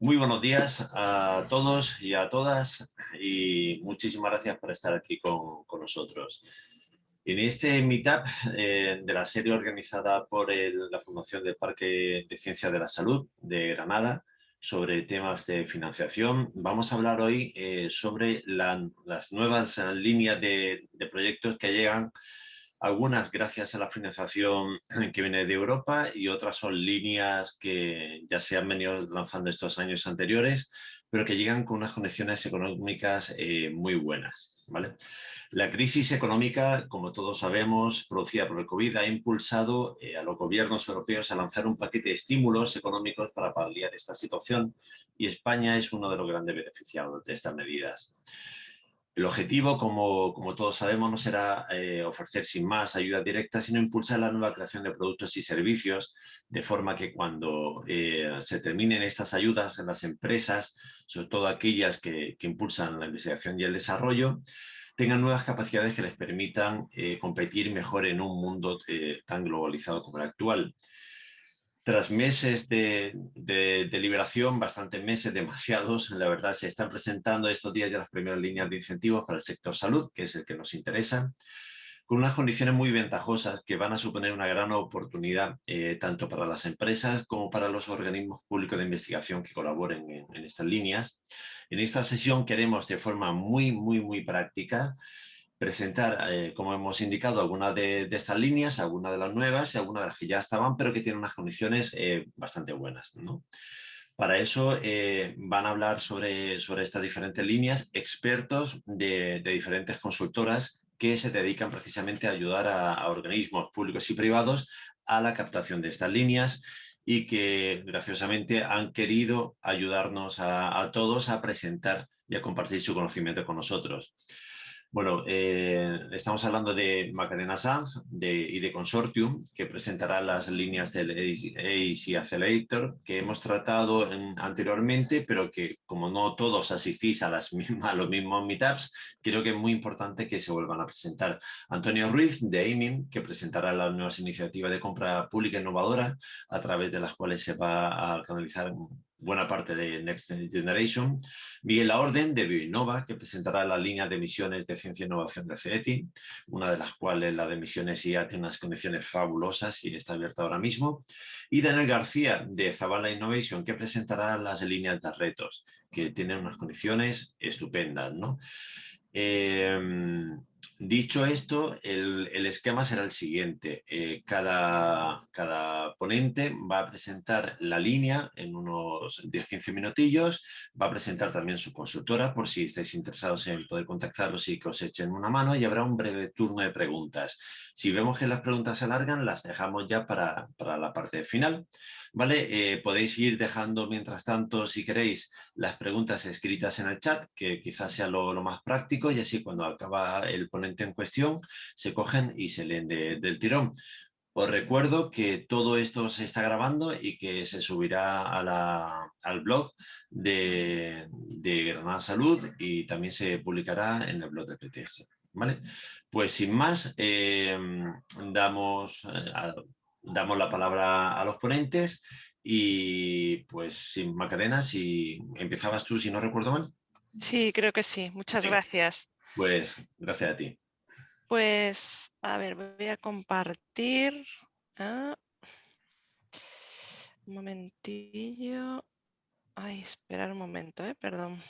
Muy buenos días a todos y a todas y muchísimas gracias por estar aquí con, nosotros. En este Meetup eh, de la serie organizada por la Fundación del Parque de Ciencias de la Salud de Granada sobre temas de financiación, vamos a hablar hoy eh, sobre las nuevas líneas de, de proyectos que llegan algunas gracias a la financiación que viene de Europa y otras son líneas que ya se han venido lanzando estos años anteriores, pero que llegan con unas condiciones económicas eh, muy buenas. ¿vale? La crisis económica, como todos sabemos, producida por el COVID, ha impulsado eh, a los gobiernos europeos a lanzar un paquete de estímulos económicos para paliar esta situación y España es uno de los grandes beneficiados de estas medidas. El objetivo, como, todos sabemos, no será eh, ofrecer sin más ayuda directa, sino impulsar la nueva creación de productos y servicios, de forma que cuando eh, se terminen estas ayudas en las empresas, sobre todo aquellas que, impulsan la investigación y el desarrollo, tengan nuevas capacidades que les permitan eh, competir mejor en un mundo tan globalizado como el actual tras meses de, de, liberación, bastantes meses, demasiados, la verdad se están presentando estos días ya las primeras líneas de incentivos para el sector salud, que es el que nos interesa, con unas condiciones muy ventajosas que van a suponer una gran oportunidad eh, tanto para las empresas como para los organismos públicos de investigación que colaboren en, en estas líneas. En esta sesión queremos de forma muy, muy, muy práctica presentar, eh, como hemos indicado, algunas de, estas líneas, algunas de las nuevas y algunas de las que ya estaban, pero que tienen unas condiciones eh, bastante buenas. Para eso eh, van a hablar sobre, sobre estas diferentes líneas expertos de, diferentes consultoras que se dedican precisamente a ayudar a, organismos públicos y privados a la captación de estas líneas y que graciosamente han querido ayudarnos a, a todos a presentar y a compartir su conocimiento con nosotros. Bueno, eh, estamos hablando de Macarena Sanz y de Consortium, que presentará las líneas del AC Accelerator, que hemos tratado anteriormente, pero que como no todos asistís a, las mismas, a los mismos meetups, creo que es muy importante que se vuelvan a presentar. Antonio Ruiz, de AIMIM, que presentará las nuevas iniciativas de compra pública innovadora, a través de las cuales se va a canalizar buena parte de Next Generation. Miguel La Orden de Bioinnova, que presentará la línea de emisiones de ciencia e innovación de CETI, una de las cuales la de emisiones ya tiene unas condiciones fabulosas y está abierta ahora mismo. Y Daniel García de Zavala Innovation, que presentará las líneas de retos, que tienen unas condiciones estupendas. ¿no? Em, Dicho esto, el, esquema será el siguiente. Eh, cada, cada, ponente va a presentar la línea en unos 10-15 minutillos, va a presentar también su consultora por si estáis interesados en poder contactarlos y que os echen una mano y habrá un breve turno de preguntas. Si vemos que las preguntas se alargan, las dejamos ya para, para la parte final. ¿vale? Eh, podéis ir dejando mientras tanto, si queréis, las preguntas escritas en el chat, que quizás sea lo, más práctico y así cuando acaba el ponente en cuestión, se cogen y se leen del tirón. Os recuerdo que todo esto se está grabando y que se subirá al blog de, Granada Salud y también se publicará en el blog de PTS. ¿Vale? Pues sin más, eh, damos eh, damos la palabra a los ponentes y pues sin Macarena, si empezabas tú, si no recuerdo mal. Sí, creo que sí. Muchas gracias. Pues gracias a ti. Pues, a ver, voy a compartir. Ah. Un momentillo. Ay, esperar un momento, eh, perdón.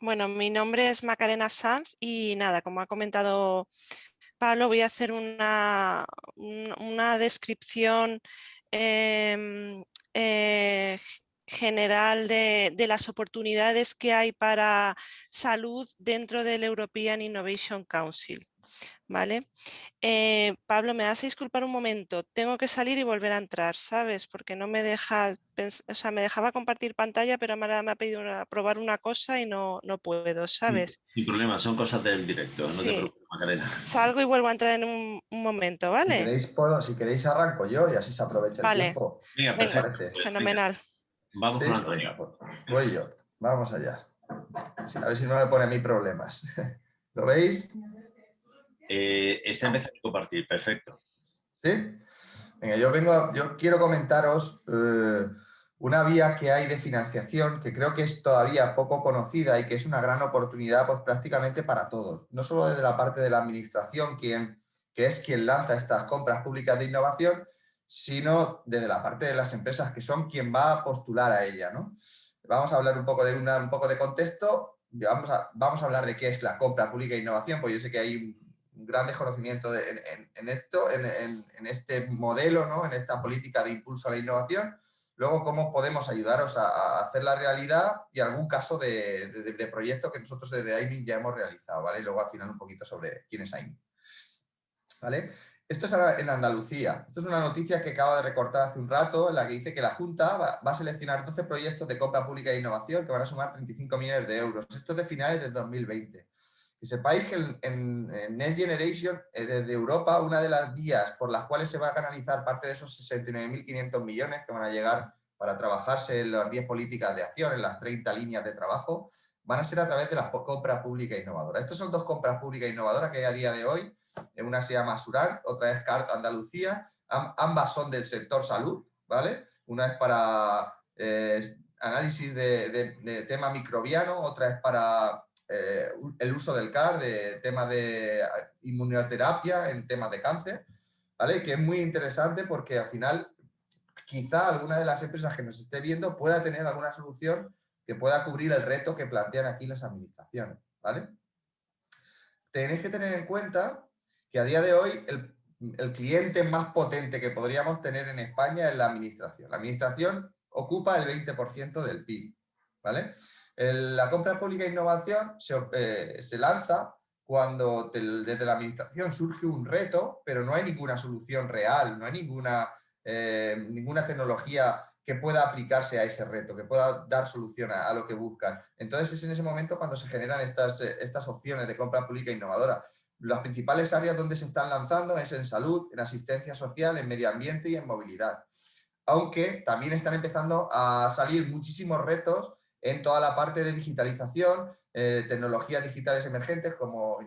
Bueno, mi nombre es Macarena Sanz y nada, como ha comentado Pablo, voy a hacer una, una descripción em, eh, general de, de, las oportunidades que hay para salud dentro del European Innovation Council. ¿Vale? Eh, Pablo, me vas a disculpar un momento, tengo que salir y volver a entrar, ¿sabes? Porque no me deja, o sea, me dejaba compartir pantalla, pero me ha pedido probar una cosa y no, no puedo, ¿sabes? Sin problema, son cosas del directo, no te preocupes, Macarena. Salgo y vuelvo a entrar en un, momento, ¿vale? Si queréis, puedo, si queréis arranco yo y así se aprovecha el tiempo. Venga, perfecto. Fenomenal. Vamos con Antonio. Voy yo, vamos allá. A ver si no me pone a mí problemas. ¿Lo veis? Eh, está empezando a compartir, perfecto. ¿Sí? Venga, yo, vengo, yo quiero comentaros eh, una vía que hay de financiación que creo que es todavía poco conocida y que es una gran oportunidad pues, prácticamente para todos. No solo desde la parte de la administración, quien, que es quien lanza estas compras públicas de innovación, sino desde la parte de las empresas que son quien va a postular a ella. ¿no? Vamos a hablar un poco de, un poco de contexto, vamos a, vamos a hablar de qué es la compra pública de innovación, pues yo sé que hay un, gran desconocimiento en, esto, en, este modelo, ¿no? en esta política de impulso a la innovación, luego cómo podemos ayudaros a, hacer la realidad y algún caso de, proyecto que nosotros desde AIMIN ya hemos realizado, ¿vale? Y luego al final un poquito sobre quién es AIMIN. ¿Vale? Esto es en Andalucía. Esto es una noticia que acabo de recortar hace un rato en la que dice que la Junta va, a seleccionar 12 proyectos de compra pública e innovación que van a sumar 35 millones de euros. Esto es de finales de 2020. Que sepáis que en, Next Generation, eh, desde Europa, una de las vías por las cuales se va a canalizar parte de esos 69.500 millones que van a llegar para trabajarse en las 10 políticas de acción, en las 30 líneas de trabajo, van a ser a través de las compras públicas e innovadoras. Estas son dos compras públicas e innovadoras que hay a día de hoy una se llama Suran, otra es CART Andalucía, ambas son del sector salud, ¿vale? Una es para eh, análisis de, tema microbiano, otra es para eh, el uso del CAR, de tema de inmunoterapia en temas de cáncer, ¿vale? Que es muy interesante porque al final quizá alguna de las empresas que nos esté viendo pueda tener alguna solución que pueda cubrir el reto que plantean aquí las administraciones, ¿vale? Tenéis que tener en cuenta que a día de hoy el, cliente más potente que podríamos tener en España es la administración. La administración ocupa el 20% del PIB. ¿vale? la compra pública e innovación eh, se, lanza cuando desde la administración surge un reto, pero no hay ninguna solución real, no hay ninguna, eh, ninguna tecnología que pueda aplicarse a ese reto, que pueda dar solución a, lo que buscan. Entonces es en ese momento cuando se generan estas, estas opciones de compra pública innovadora. Las principales áreas donde se están lanzando es en salud, en asistencia social, en medio ambiente y en movilidad. Aunque también están empezando a salir muchísimos retos en toda la parte de digitalización, eh, tecnologías digitales emergentes como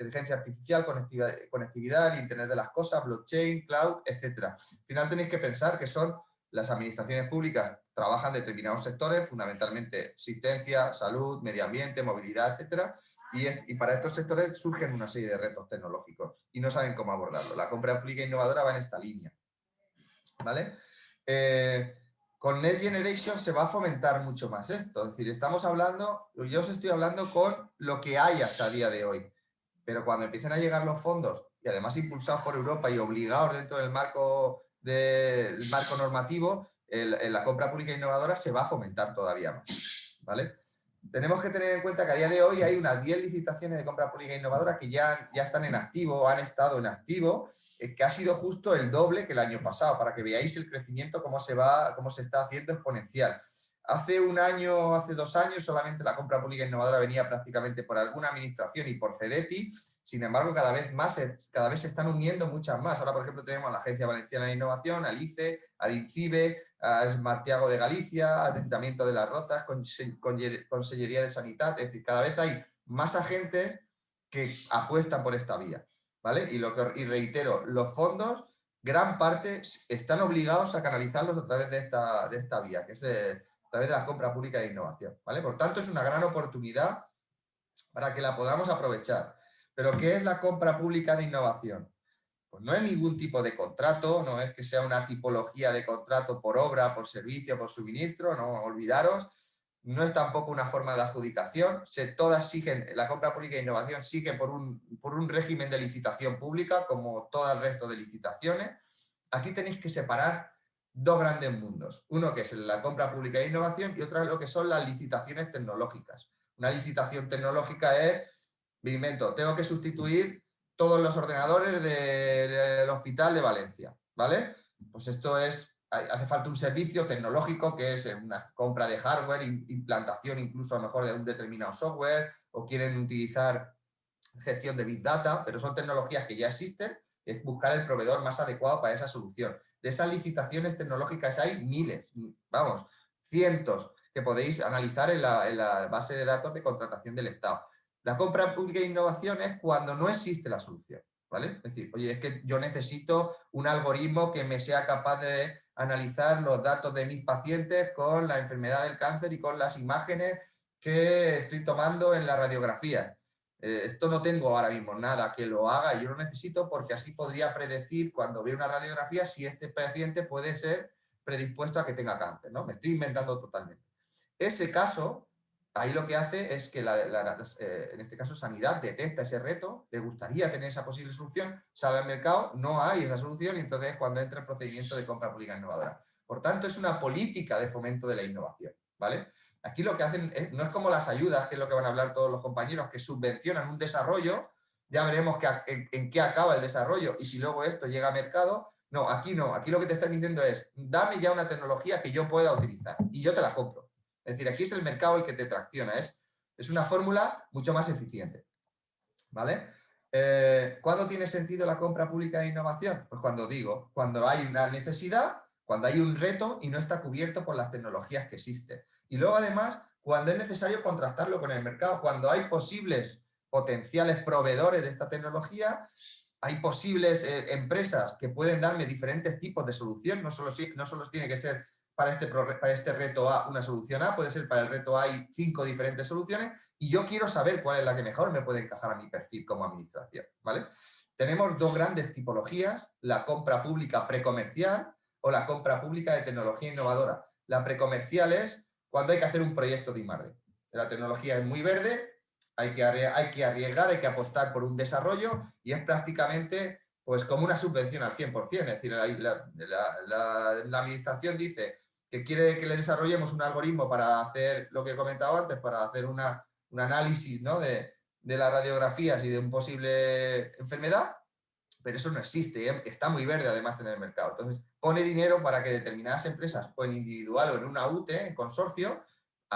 inteligencia artificial, conectividad, conectividad, Internet de las cosas, blockchain, cloud, etc. Al final tenéis que pensar que son las administraciones públicas trabajan determinados sectores, fundamentalmente asistencia, salud, medio ambiente, movilidad, etcétera, y, para estos sectores surgen una serie de retos tecnológicos y no saben cómo abordarlo. La compra pública innovadora va en esta línea. ¿Vale? Eh, con Next Generation se va a fomentar mucho más esto. Es decir, estamos hablando, yo os estoy hablando con lo que hay hasta el día de hoy. Pero cuando empiecen a llegar los fondos, y además impulsados por Europa y obligados dentro del marco, del marco normativo, la compra pública innovadora se va a fomentar todavía más. ¿Vale? Tenemos que tener en cuenta que a día de hoy hay unas 10 licitaciones de compra pública innovadora que ya, ya están en activo, han estado en activo, eh, que ha sido justo el doble que el año pasado, para que veáis el crecimiento, cómo se, va, cómo se está haciendo exponencial. Hace un año, hace dos años, solamente la compra pública innovadora venía prácticamente por alguna administración y por CEDETI, sin embargo, cada vez más, cada vez se están uniendo muchas más. Ahora, por ejemplo, tenemos a la Agencia Valenciana de Innovación, al ICE, al INCIBE, al Martiago de Galicia, al Ayuntamiento de Las Rozas, Consellería de Sanidad. Es decir, cada vez hay más agentes que apuestan por esta vía. ¿vale? Y, lo que, y reitero, los fondos, gran parte, están obligados a canalizarlos a través de esta, de esta vía, que es eh, a través de la compra pública de innovación. ¿vale? Por tanto, es una gran oportunidad para que la podamos aprovechar. Pero ¿qué es la compra pública de innovación? Pues no es ningún tipo de contrato, no es que sea una tipología de contrato por obra, por servicio, por suministro, no olvidaros, no es tampoco una forma de adjudicación, se, todas siguen, la compra pública de innovación sigue por un, por un régimen de licitación pública, como todo el resto de licitaciones. Aquí tenéis que separar dos grandes mundos, uno que es la compra pública de innovación y otro es lo que son las licitaciones tecnológicas. Una licitación tecnológica es me invento, tengo que sustituir todos los ordenadores del hospital de Valencia, ¿vale? Pues esto es, hace falta un servicio tecnológico que es una compra de hardware, implantación incluso a lo mejor de un determinado software, o quieren utilizar gestión de Big Data, pero son tecnologías que ya existen, es buscar el proveedor más adecuado para esa solución. De esas licitaciones tecnológicas hay miles, vamos, cientos que podéis analizar en la, base de datos de contratación del Estado. La compra pública de innovación es cuando no existe la solución. ¿vale? Es decir, oye, es que yo necesito un algoritmo que me sea capaz de analizar los datos de mis pacientes con la enfermedad del cáncer y con las imágenes que estoy tomando en la radiografía. Eh, esto no tengo ahora mismo nada que lo haga y yo lo necesito porque así podría predecir cuando veo una radiografía si este paciente puede ser predispuesto a que tenga cáncer, ¿no? Me estoy inventando totalmente. Ese caso, ahí lo que hace es que, eh, en este caso, Sanidad detecta ese reto, le gustaría tener esa posible solución, sale al mercado, no hay esa solución y entonces es cuando entra el procedimiento de compra pública innovadora. Por tanto, es una política de fomento de la innovación, ¿vale? Aquí lo que hacen no es como las ayudas, que es lo que van a hablar todos los compañeros, que subvencionan un desarrollo, ya veremos en, qué acaba el desarrollo y si luego esto llega a mercado. No, aquí no, aquí lo que te están diciendo es, dame ya una tecnología que yo pueda utilizar y yo te la compro. Es decir, aquí es el mercado el que te tracciona, es, es una fórmula mucho más eficiente. ¿Vale? Eh, ¿Cuándo tiene sentido la compra pública de innovación? Pues cuando digo, cuando hay una necesidad, cuando hay un reto y no está cubierto por las tecnologías que existen. Y luego además, cuando es necesario contrastarlo con el mercado, cuando hay posibles potenciales proveedores de esta tecnología, hay posibles eh, empresas que pueden darme diferentes tipos de solución, no solo, no solo tiene que ser para este, para este reto A una solución A, puede ser para el reto A hay cinco diferentes soluciones y yo quiero saber cuál es la que mejor me puede encajar a mi perfil como administración. ¿vale? Tenemos dos grandes tipologías, la compra pública precomercial o la compra pública de tecnología innovadora. La precomercial es cuando hay que hacer un proyecto de I+.D. La tecnología es muy verde, hay que, hay que arriesgar, hay que apostar por un desarrollo y es prácticamente pues como una subvención al 100%. Es decir, la, administración dice que quiere que le desarrollemos un algoritmo para hacer lo que he comentado antes, para hacer una, un análisis ¿no? de, de las radiografías y de un posible enfermedad, pero eso no existe, ¿eh? está muy verde además en el mercado. Entonces, pone dinero para que determinadas empresas, o en individual o en una UTE, en consorcio,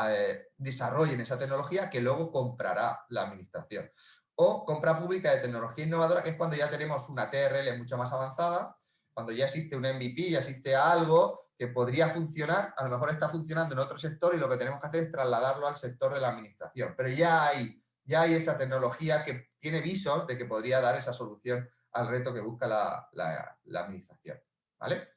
eh, desarrollen esa tecnología que luego comprará la administración. O compra pública de tecnología innovadora, que es cuando ya tenemos una TRL mucho más avanzada, cuando ya existe un MVP, ya existe algo que podría funcionar, a lo mejor está funcionando en otro sector y lo que tenemos que hacer es trasladarlo al sector de la administración. Pero ya hay, ya hay esa tecnología que tiene visos de que podría dar esa solución al reto que busca la, la administración. ¿vale?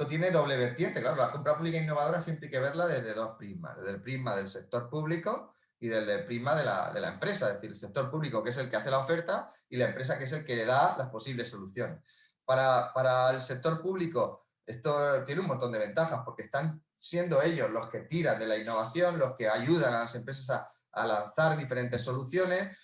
Esto tiene doble vertiente, claro, la compra pública innovadora siempre hay que verla desde dos prismas, desde el prisma del sector público y desde el prisma de la, de la empresa, es decir, el sector público que es el que hace la oferta y la empresa que es el que da las posibles soluciones. Para, para el sector público esto tiene un montón de ventajas porque están siendo ellos los que tiran de la innovación, los que ayudan a las empresas a, lanzar diferentes soluciones.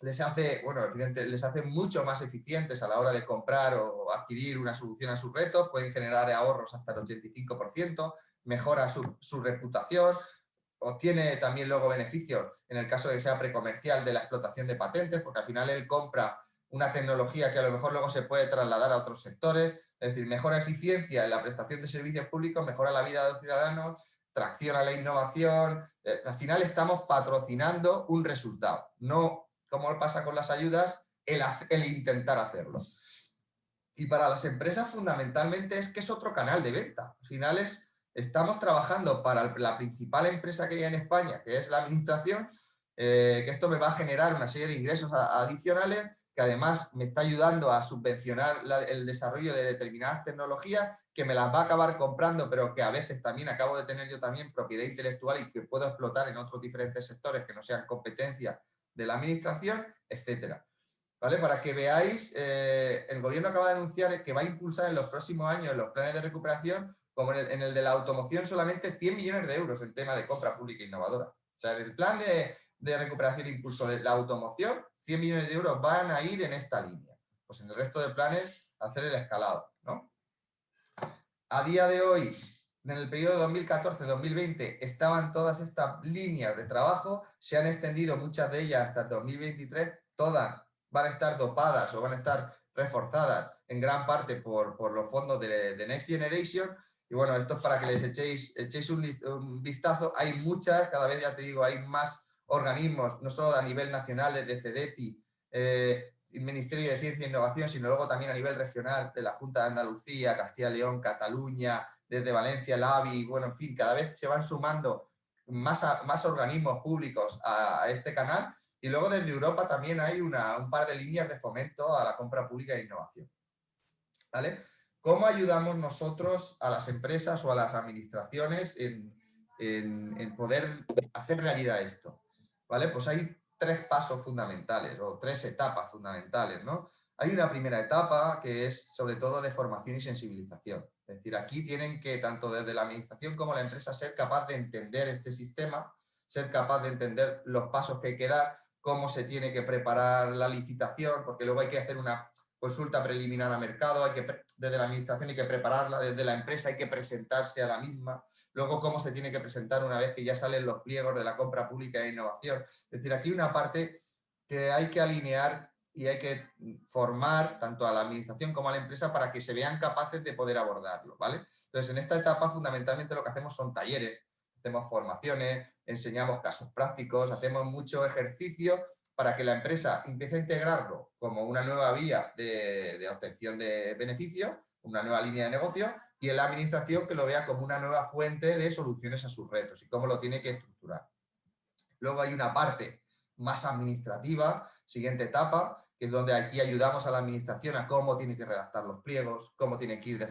Les hace, bueno, les hace mucho más eficientes a la hora de comprar o adquirir una solución a sus retos, pueden generar ahorros hasta el 85%, mejora su, su reputación, obtiene también luego beneficios en el caso de que sea precomercial de la explotación de patentes, porque al final él compra una tecnología que a lo mejor luego se puede trasladar a otros sectores, es decir, mejora eficiencia en la prestación de servicios públicos, mejora la vida de los ciudadanos, tracciona la innovación, eh, al final estamos patrocinando un resultado, no como pasa con las ayudas, el, intentar hacerlo. Y para las empresas fundamentalmente es que es otro canal de venta. Al final estamos trabajando para la principal empresa que hay en España, que es la administración, eh, que esto me va a generar una serie de ingresos adicionales, que además me está ayudando a subvencionar el desarrollo de determinadas tecnologías, que me las va a acabar comprando, pero que a veces también acabo de tener yo también propiedad intelectual y que puedo explotar en otros diferentes sectores que no sean competencia de la administración, etcétera. ¿Vale? Para que veáis, eh, el gobierno acaba de anunciar que va a impulsar en los próximos años los planes de recuperación, como en el, de la automoción, solamente 100 millones de euros en tema de compra pública innovadora. O sea, el plan de, recuperación e impulso de la automoción, 100 millones de euros van a ir en esta línea. Pues en el resto de planes, hacer el escalado. ¿no? A día de hoy, en el periodo 2014-2020 estaban todas estas líneas de trabajo, se han extendido muchas de ellas hasta 2023, todas van a estar dopadas o van a estar reforzadas en gran parte por, por los fondos de, Next Generation. Y bueno, esto es para que les echéis, echéis un, vistazo. Hay muchas, cada vez ya te digo, hay más organismos, no solo a nivel nacional de CEDETI, eh, Ministerio de Ciencia e Innovación, sino luego también a nivel regional de la Junta de Andalucía, Castilla y León, Cataluña, desde Valencia, el AVI, bueno, en fin, cada vez se van sumando más, más organismos públicos a, este canal Y luego desde Europa también hay una, un par de líneas de fomento a la compra pública e innovación. ¿Vale? ¿Cómo ayudamos nosotros a las empresas o a las administraciones en, en, poder hacer realidad esto? ¿Vale? Pues hay tres pasos fundamentales o tres etapas fundamentales, ¿no? Hay una primera etapa que es sobre todo de formación y sensibilización. Es decir, aquí tienen que, tanto desde la administración como la empresa, ser capaz de entender este sistema, ser capaz de entender los pasos que hay que dar, cómo se tiene que preparar la licitación, porque luego hay que hacer una consulta preliminar a mercado, hay que, desde la administración hay que prepararla, desde la empresa hay que presentarse a la misma, luego cómo se tiene que presentar una vez que ya salen los pliegos de la compra pública e innovación. Es decir, aquí una parte que hay que alinear y hay que formar tanto a la administración como a la empresa para que se vean capaces de poder abordarlo, ¿vale? Entonces, en esta etapa fundamentalmente lo que hacemos son talleres, hacemos formaciones, enseñamos casos prácticos, hacemos mucho ejercicio para que la empresa empiece a integrarlo como una nueva vía de, obtención de beneficios, una nueva línea de negocio, y en la administración que lo vea como una nueva fuente de soluciones a sus retos y cómo lo tiene que estructurar. Luego hay una parte más administrativa, siguiente etapa, que es donde aquí ayudamos a la administración a cómo tiene que redactar los pliegos, cómo tiene que ir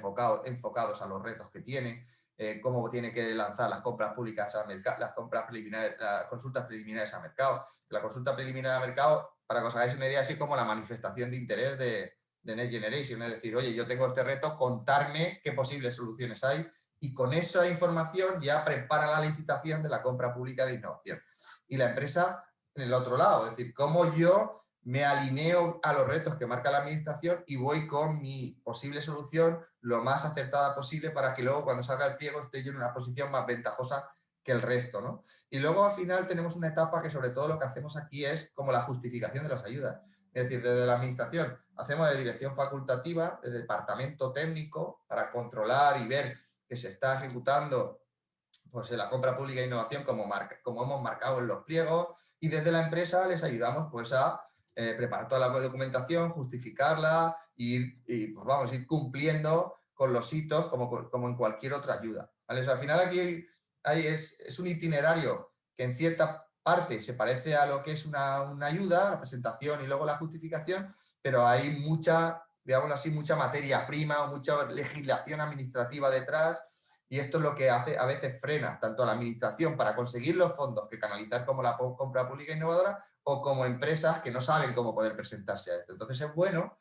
enfocados a los retos que tiene, eh, cómo tiene que lanzar las compras públicas a mercado, las compras preliminares, las consultas preliminares a mercado. La consulta preliminar a mercado, para que os hagáis una idea, así como la manifestación de interés de, de Next Generation, es decir, oye, yo tengo este reto, contarme qué posibles soluciones hay y con esa información ya prepara la licitación de la compra pública de innovación. Y la empresa en el otro lado, es decir, cómo yo me alineo a los retos que marca la administración y voy con mi posible solución lo más acertada posible para que luego cuando salga el pliego esté yo en una posición más ventajosa que el resto. ¿no? Y luego al final tenemos una etapa que sobre todo lo que hacemos aquí es como la justificación de las ayudas. Es decir, desde la administración hacemos de dirección facultativa, de departamento técnico, para controlar y ver que se está ejecutando pues, la compra pública e innovación como, como hemos marcado en los pliegos, y desde la empresa les ayudamos pues, a eh, preparar toda la documentación, justificarla y, y pues vamos, ir cumpliendo con los hitos como, como en cualquier otra ayuda. al final aquí es, es, un itinerario que en cierta parte se parece a lo que es una, una, ayuda, la presentación y luego la justificación, pero hay mucha, digamos así, mucha materia prima mucha legislación administrativa detrás y esto es lo que hace, a veces frena tanto a la administración para conseguir los fondos que canalizar como la compra pública innovadora o como empresas que no saben cómo poder presentarse a esto. Entonces es bueno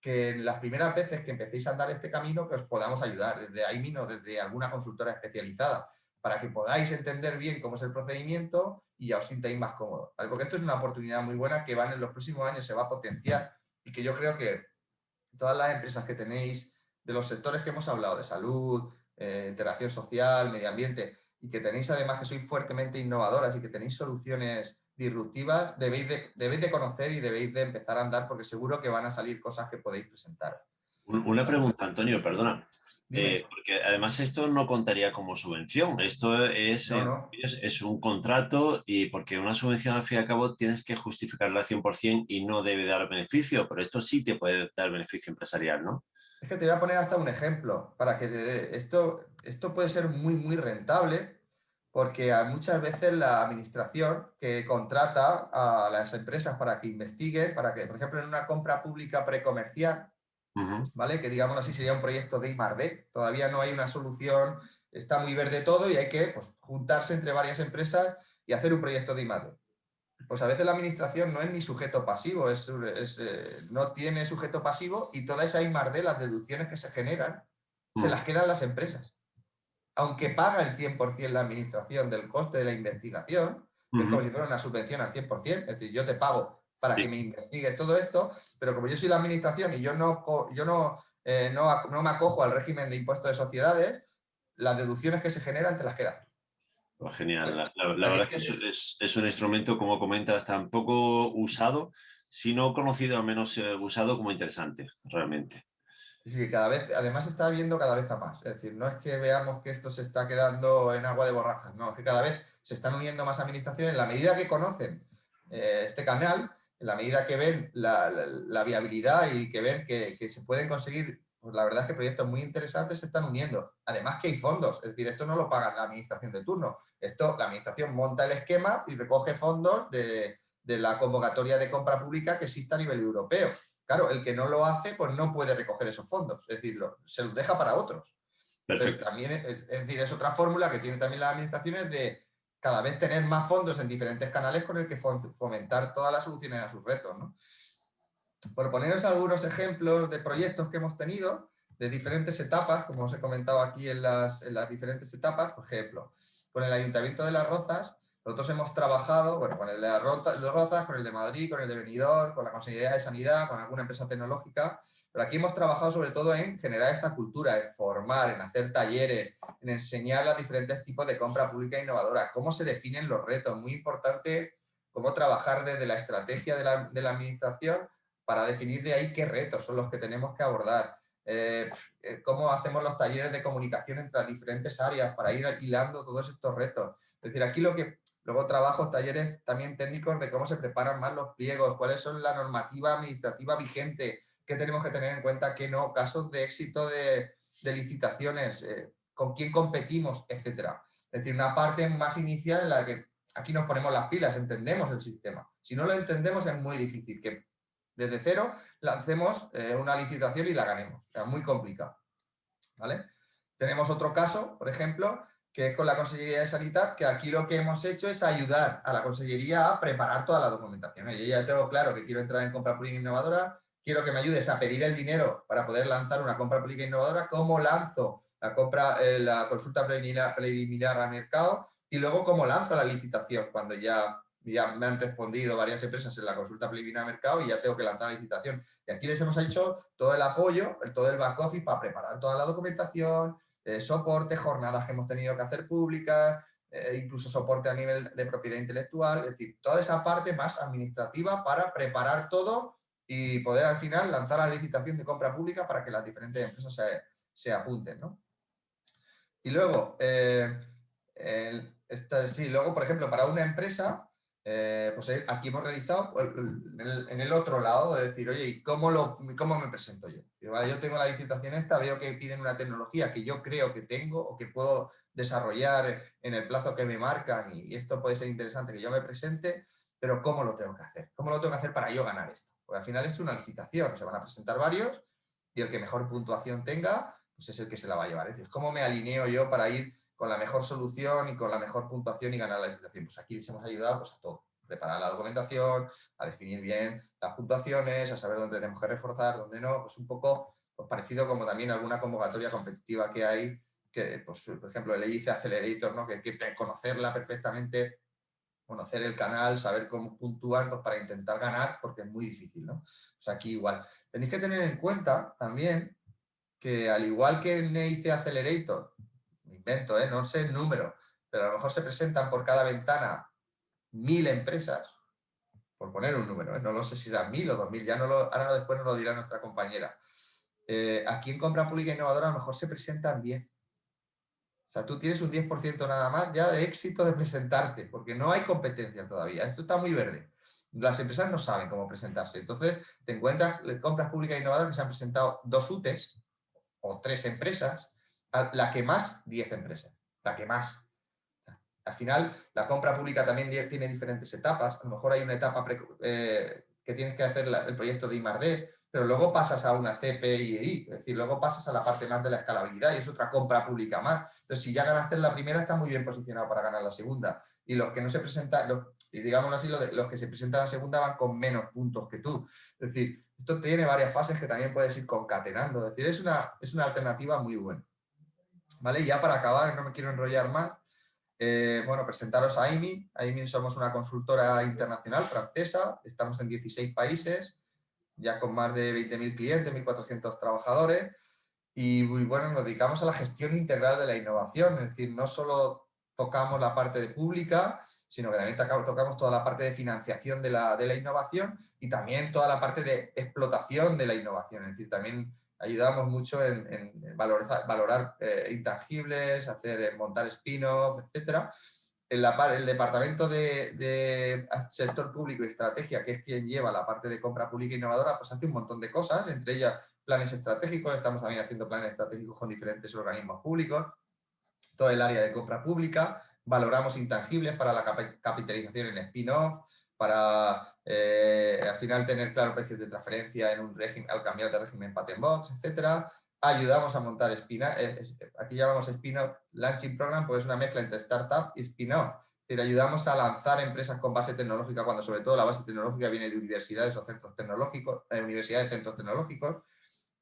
que en las primeras veces que empecéis a andar este camino que os podamos ayudar, desde ahí mismo, desde alguna consultora especializada, para que podáis entender bien cómo es el procedimiento y ya os sintáis más cómodos. Porque esto es una oportunidad muy buena que van en los próximos años, se va a potenciar y que yo creo que todas las empresas que tenéis de los sectores que hemos hablado, de salud, eh, interacción social, medio ambiente, y que tenéis además que sois fuertemente innovadoras y que tenéis soluciones disruptivas, debéis de, debéis de conocer y debéis de empezar a andar porque seguro que van a salir cosas que podéis presentar. Una pregunta, Antonio, perdona. Eh, porque además esto no contaría como subvención, esto es, es, es, un contrato y porque una subvención al fin y al cabo tienes que justificarla al 100% y no debe dar beneficio, pero esto sí te puede dar beneficio empresarial, ¿no? Es que te voy a poner hasta un ejemplo para que esto, esto puede ser muy, muy rentable porque muchas veces la administración que contrata a las empresas para que investiguen, para que, por ejemplo, en una compra pública precomercial, ¿vale? Que digamos así sería un proyecto de I+.D. Todavía no hay una solución, está muy verde todo y hay que pues, juntarse entre varias empresas y hacer un proyecto de I+.D pues a veces la administración no es ni sujeto pasivo, es, eh, no tiene sujeto pasivo y toda esa I de las deducciones que se generan, se mm. las quedan las empresas. Aunque paga el 100% la administración del coste de la investigación, es como si fuera una subvención al 100%, es decir, yo te pago para que me investigues todo esto, pero como yo soy la administración y yo no, yo no, eh, no, no me acojo al régimen de impuestos de sociedades, las deducciones que se generan te las quedas pues genial, la, verdad es que es, un instrumento, como comentas, tan poco usado, si no conocido, al menos eh, usado como interesante, realmente. Sí, cada vez, además está viendo cada vez a más, es decir, no es que veamos que esto se está quedando en agua de borrajas, no, es que cada vez se están uniendo más administraciones. En la medida que conocen eh, este canal, en la medida que ven la, viabilidad y que ven que, que se pueden conseguir pues la verdad es que proyectos muy interesantes se están uniendo. Además que hay fondos, es decir, esto no lo paga la administración de turno. Esto, la administración monta el esquema y recoge fondos de, de la convocatoria de compra pública que existe a nivel europeo. Claro, el que no lo hace, pues no puede recoger esos fondos, es decir, se los deja para otros. Entonces, también, es, decir, es otra fórmula que tienen también las administraciones de cada vez tener más fondos en diferentes canales con el que fomentar todas las soluciones a sus retos. Por poneros algunos ejemplos de proyectos que hemos tenido, de diferentes etapas, como os he comentado aquí en las, en las diferentes etapas, por ejemplo, con el Ayuntamiento de Las Rozas, nosotros hemos trabajado bueno, con el de Las Rozas, con el de Madrid, con el de Benidorm, con la Consejería de Sanidad, con alguna empresa tecnológica, pero aquí hemos trabajado sobre todo en generar esta cultura, en formar, en hacer talleres, en enseñar los diferentes tipos de compra pública innovadora, cómo se definen los retos, muy importante cómo trabajar desde la estrategia de la, de la administración para definir de ahí qué retos son los que tenemos que abordar, eh, eh, cómo hacemos los talleres de comunicación entre las diferentes áreas para ir alquilando todos estos retos. Es decir, aquí lo que luego trabajo talleres también técnicos de cómo se preparan más los pliegos, cuáles son la normativa administrativa vigente, qué tenemos que tener en cuenta, qué no, casos de éxito de, licitaciones, eh, con quién competimos, etcétera. Es decir, una parte más inicial en la que aquí nos ponemos las pilas, entendemos el sistema. Si no lo entendemos es muy difícil que desde cero lancemos eh, una licitación y la ganemos. Es muy complicado. ¿vale? Tenemos otro caso, por ejemplo, que es con la Consellería de Sanidad, que aquí lo que hemos hecho es ayudar a la Consellería a preparar toda la documentación. Yo ya tengo claro que quiero entrar en compra pública innovadora, quiero que me ayudes a pedir el dinero para poder lanzar una compra pública innovadora, cómo lanzo la compra, eh, la consulta preliminar, preliminar al mercado y luego cómo lanzo la licitación cuando ya ya me han respondido varias empresas en la consulta preliminar mercado y ya tengo que lanzar la licitación. Y aquí les hemos hecho todo el apoyo, todo el back office para preparar toda la documentación, eh, soporte, jornadas que hemos tenido que hacer públicas, eh, incluso soporte a nivel de propiedad intelectual, es decir, toda esa parte más administrativa para preparar todo y poder al final lanzar la licitación de compra pública para que las diferentes empresas se, apunten. Y luego, eh, sí, luego, por ejemplo, para una empresa, eh, pues aquí hemos realizado pues, en el, otro lado de decir, oye, ¿y cómo, lo, cómo me presento yo? yo tengo la licitación esta, veo que piden una tecnología que yo creo que tengo o que puedo desarrollar en el plazo que me marcan y, esto puede ser interesante que yo me presente, pero ¿cómo lo tengo que hacer? ¿Cómo lo tengo que hacer para yo ganar esto? Al final es una licitación, se van a presentar varios y el que mejor puntuación tenga, pues es el que se la va a llevar. Entonces, ¿cómo me alineo yo para ir con la mejor solución y con la mejor puntuación y ganar la licitación. Pues aquí les hemos ayudado pues, a todo, preparar la documentación, a definir bien las puntuaciones, a saber dónde tenemos que reforzar, dónde no, pues un poco pues, parecido como también alguna convocatoria competitiva que hay, que pues, por ejemplo el EIC Accelerator, ¿no? que hay que conocerla perfectamente, conocer el canal, saber cómo puntúan pues, para intentar ganar, porque es muy difícil. ¿no? Pues aquí igual. Tenéis que tener en cuenta también que al igual que en EIC Accelerator, invento, ¿eh? no sé el número, pero a lo mejor se presentan por cada ventana mil empresas, por poner un número, ¿eh? no lo sé si serán mil o dos mil, ya no lo, ahora después nos lo dirá nuestra compañera. Eh, aquí en compra pública innovadora a lo mejor se presentan 10. Sea, tú tienes un 10% nada más ya de éxito de presentarte, porque no hay competencia todavía. Esto está muy verde. Las empresas no saben cómo presentarse. Entonces, te encuentras compras públicas innovadoras que se han presentado dos UTES o tres empresas la que más, 10 empresas, la que más. Al final, la compra pública también tiene diferentes etapas. A lo mejor hay una etapa eh, que tienes que hacer el proyecto de I+.D., pero luego pasas a una CPI, es decir, luego pasas a la parte más de la escalabilidad y es otra compra pública más. Entonces, si ya ganaste en la primera, está muy bien posicionado para ganar la segunda. Y los que no se presentan, y digámoslo así, los, que se presentan a la segunda van con menos puntos que tú. Es decir, esto tiene varias fases que también puedes ir concatenando. Es decir, es una, es una alternativa muy buena. ¿Vale? Ya para acabar, no me quiero enrollar más, eh, bueno, presentaros a AIMI. AIMI somos una consultora internacional francesa, estamos en 16 países, ya con más de 20.000 clientes, 1.400 trabajadores, y bueno, nos dedicamos a la gestión integral de la innovación, es decir, no solo tocamos la parte de pública, sino que también tocamos toda la parte de financiación de la, de la innovación y también toda la parte de explotación de la innovación, es decir, también ayudamos mucho en, valorar, eh, intangibles, hacer, eh, montar spin-off, el departamento de, sector público y estrategia, que es quien lleva la parte de compra pública innovadora, pues hace un montón de cosas, entre ellas planes estratégicos, estamos también haciendo planes estratégicos con diferentes organismos públicos, todo el área de compra pública, valoramos intangibles para la capitalización en spin-off, para eh, al final tener claro precios de transferencia en un régimen, al cambiar de régimen patent box, etcétera. Ayudamos a montar spin-off, aquí llamamos spin-off launching program, pues es una mezcla entre startup y spin-off. Es decir, ayudamos a lanzar empresas con base tecnológica cuando sobre todo la base tecnológica viene de universidades o centros tecnológicos, eh, universidades, centros tecnológicos.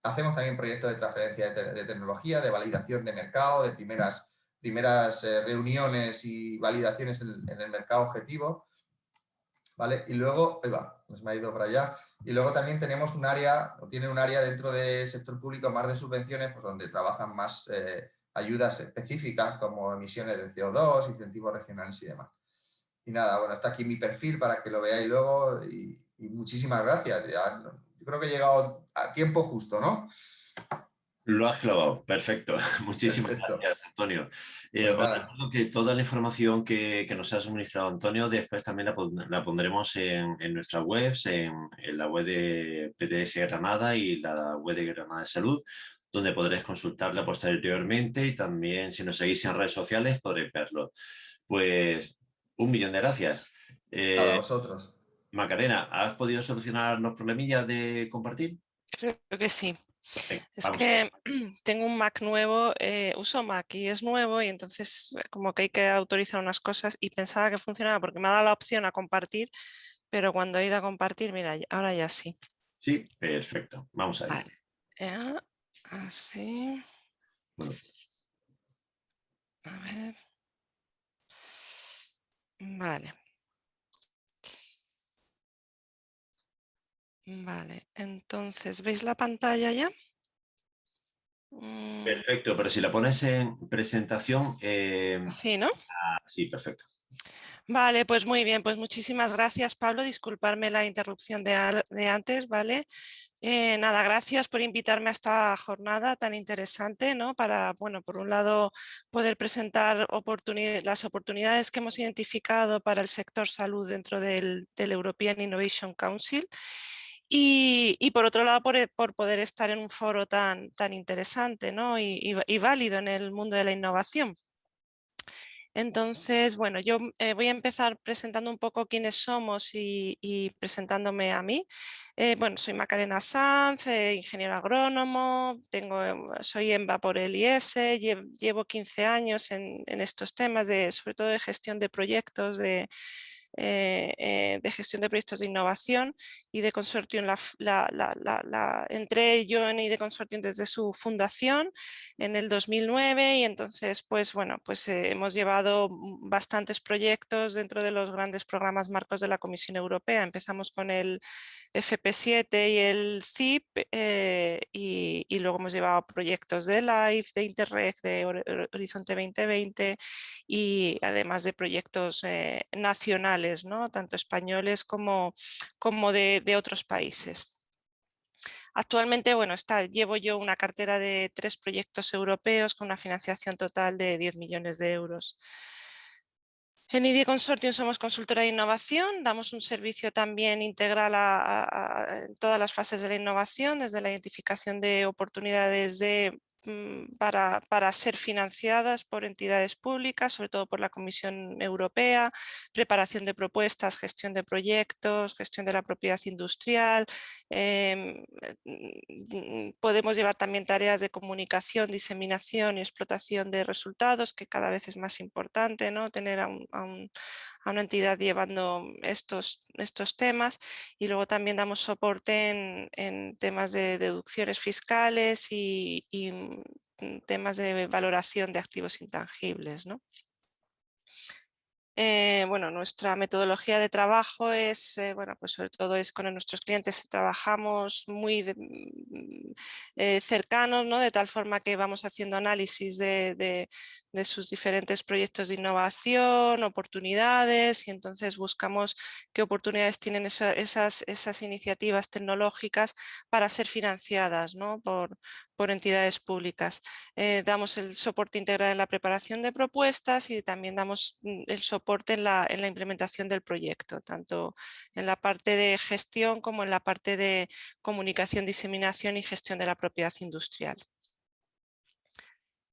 Hacemos también proyectos de transferencia de, tecnología, de validación de mercado, de primeras, primeras eh, reuniones y validaciones en, el mercado objetivo. ¿Vale? Y luego, ahí va, pues ha ido para allá. Y luego también tenemos un área, o tienen un área dentro del sector público más de subvenciones, pues donde trabajan más eh, ayudas específicas como emisiones de CO2, incentivos regionales y demás. Y nada, bueno, está aquí mi perfil para que lo veáis luego y, muchísimas gracias. yo creo que he llegado a tiempo justo, ¿no? Lo has clavado, perfecto. Muchísimas gracias, Antonio. Eh, os recuerdo que toda la información que, nos ha suministrado Antonio después también la, pondremos en, nuestras webs, en, en, la web de PTS Granada y la web de Granada de Salud, donde podréis consultarla posteriormente y también si nos seguís en redes sociales podréis verlo. Pues un millón de gracias. Eh, a vosotros. Macarena, ¿has podido solucionar los problemillas de compartir? Creo que sí es que tengo un Mac nuevo, eh, uso Mac y es nuevo y entonces eh, como que hay que autorizar unas cosas y pensaba que funcionaba porque me ha dado la opción a compartir, pero cuando he ido a compartir, mira, ahora ya sí. Sí, perfecto. Vamos a ver. Vale. así. A ver. Vale. Vale, entonces, ¿veis la pantalla ya? Mm. Perfecto, pero si la pones en presentación... Eh, sí, ¿no? Ah, sí, perfecto. Vale, pues muy bien, pues muchísimas gracias Pablo, disculparme la interrupción de, antes, ¿vale? Eh, nada, gracias por invitarme a esta jornada tan interesante, ¿no? Para, bueno, por un lado poder presentar las oportunidades que hemos identificado para el sector salud dentro del, del European Innovation Council y, por otro lado, por, poder estar en un foro tan, tan interesante ¿no? y, válido en el mundo de la innovación. Entonces, bueno, yo eh, voy a empezar presentando un poco quiénes somos y, presentándome a mí. Eh, bueno, soy Macarena Sanz, eh, ingeniero agrónomo, tengo, soy EMBA por el IS, llevo, 15 años en, en, estos temas, de, sobre todo de gestión de proyectos, de, de gestión de proyectos de innovación y de Consortium. La, la, entré yo en ID Consortium desde su fundación en el 2009 y entonces pues bueno pues eh, hemos llevado bastantes proyectos dentro de los grandes programas marcos de la Comisión Europea. Empezamos con el FP7 y el CIP y, y, luego hemos llevado proyectos de LIFE, de Interreg, de Horizonte 2020 y además de proyectos nacionales ¿no? tanto españoles como, como de, otros países. Actualmente bueno, está, llevo yo una cartera de tres proyectos europeos con una financiación total de 10 millones de euros. En ID Consortium somos consultora de innovación, damos un servicio también integral en todas las fases de la innovación, desde la identificación de oportunidades de para, para, ser financiadas por entidades públicas, sobre todo por la Comisión Europea, preparación de propuestas, gestión de proyectos, gestión de la propiedad industrial. Em, mm, podemos llevar también tareas de comunicación, diseminación y explotación de resultados, que cada vez es más importante, ¿no? tener a, una entidad llevando estos, estos temas y luego también damos soporte en, temas de deducciones fiscales y Mm, temas de valoración de activos intangibles. ¿no? Eh, bueno, nuestra metodología de trabajo es, eh, bueno, pues sobre todo es con nuestros clientes trabajamos muy mm, eh, cercanos, ¿no? de tal forma que vamos haciendo análisis de, sus diferentes proyectos de innovación, oportunidades y entonces buscamos qué oportunidades tienen esas, esas iniciativas tecnológicas para ser financiadas ¿no? por, por entidades públicas. damos el soporte integral en la preparación de propuestas y también damos mm, el soporte en la, en la implementación del proyecto, tanto en la parte de gestión como en la parte de comunicación, diseminación y gestión de la propiedad industrial.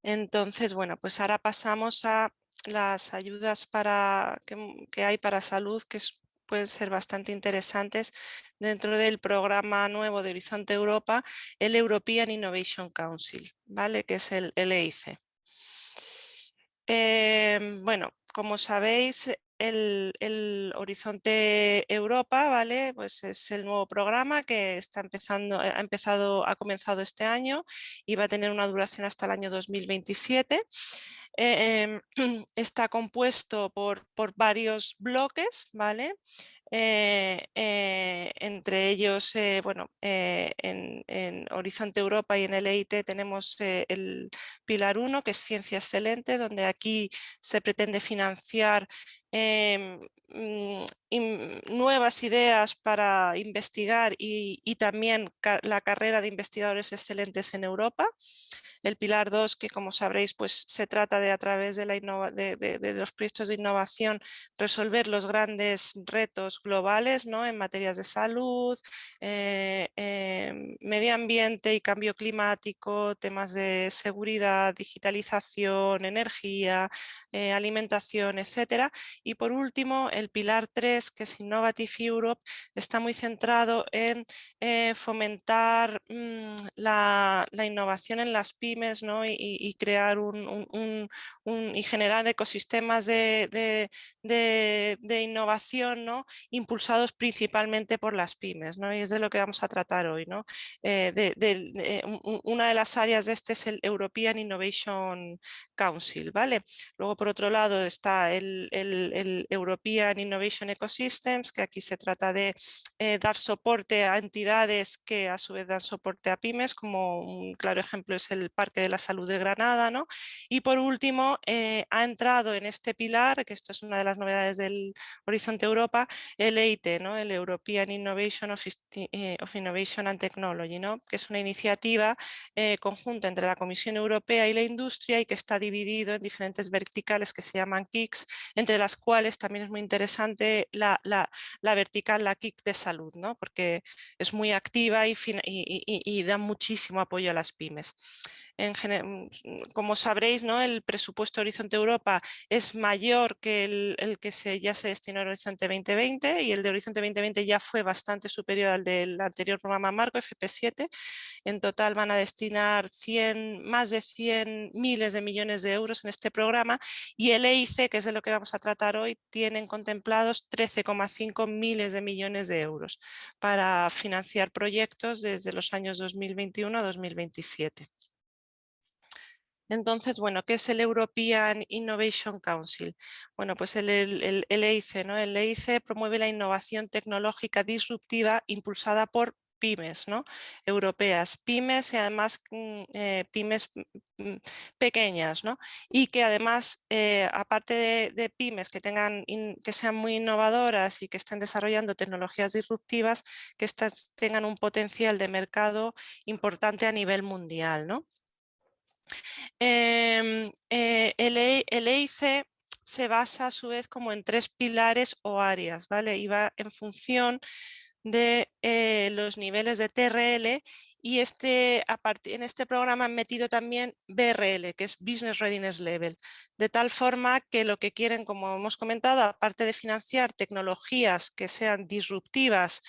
Entonces, bueno, pues ahora pasamos a las ayudas para, que, hay para salud, que es pueden ser bastante interesantes dentro del programa nuevo de Horizonte Europa, el European Innovation Council, ¿vale? que es el EIC. Em, bueno, como sabéis, el, Horizonte Europa, ¿vale? Pues es el nuevo programa que está empezando, ha empezado, ha comenzado este año y va a tener una duración hasta el año 2027. Eh, em, está compuesto por, por varios bloques, ¿vale? Eh, eh, entre ellos, bueno, en, en, Horizonte Europa y en el EIT tenemos el pilar 1, que es Ciencia Excelente, donde aquí se pretende financiar Em, mm, nuevas ideas para investigar y, también la carrera de investigadores excelentes en Europa. El pilar 2, que como sabréis, pues se trata de a través de, la los proyectos de innovación resolver los grandes retos globales ¿no? en materias de salud, eh, em, medio ambiente y cambio climático, temas de seguridad, digitalización, energía, eh, alimentación, etcétera. Y por último, el pilar 3, que es Innovative Europe, está muy centrado en eh, fomentar mm, la, innovación en las pymes y, crear un, y generar ecosistemas de, innovación ¿no? impulsados principalmente por las pymes. ¿no? Y es de lo que vamos a tratar hoy. ¿no? Eh, una de las áreas de este es el European Innovation Council. ¿vale? Luego, por otro lado, está el el, European Innovation Ecosystems, que aquí se trata de eh, dar soporte a entidades que a su vez dan soporte a pymes, como un claro ejemplo es el Parque de la Salud de Granada. ¿no? Y por último, eh, ha entrado en este pilar, que esto es una de las novedades del Horizonte Europa, el EIT, ¿no? el European Innovation of, eh, Innovation and Technology, ¿no? que es una iniciativa conjunta entre la Comisión Europea y la industria y que está dividido en diferentes verticales que se llaman KICS, entre las cuales también es muy interesante la, vertical, la KIC de salud, ¿no? porque es muy activa y, da muchísimo apoyo a las pymes. En mm, como sabréis, el presupuesto Horizonte Europa es mayor que el, que ya se destinó al Horizonte 2020 y el de Horizonte 2020 ya fue bastante superior al del anterior programa Marco FP7. En total van a destinar 100, más de 100 miles de millones de euros en este programa y el EIC, que es de lo que vamos a tratar hoy, tienen contemplados 13,5 miles de millones de euros para financiar proyectos desde los años 2021 a 2027. Entonces, bueno, ¿qué es el European Innovation Council? Bueno, pues el, EIC, ¿no? El EIC promueve la innovación tecnológica disruptiva impulsada por pymes ¿no? europeas, pymes y además mm, eh, pymes mm, mm, pequeñas ¿no? y que además eh, aparte de, pymes que, tengan que sean muy innovadoras y que estén desarrollando tecnologías disruptivas que tengan un potencial de mercado importante a nivel mundial. ¿no? Em, eh, el, EIC e se basa a su vez como en tres pilares o áreas, ¿vale? Y va en función de eh, los niveles de TRL y este, en este programa han metido también BRL, que es Business Readiness Level, de tal forma que lo que quieren, como hemos comentado, aparte de financiar tecnologías que sean disruptivas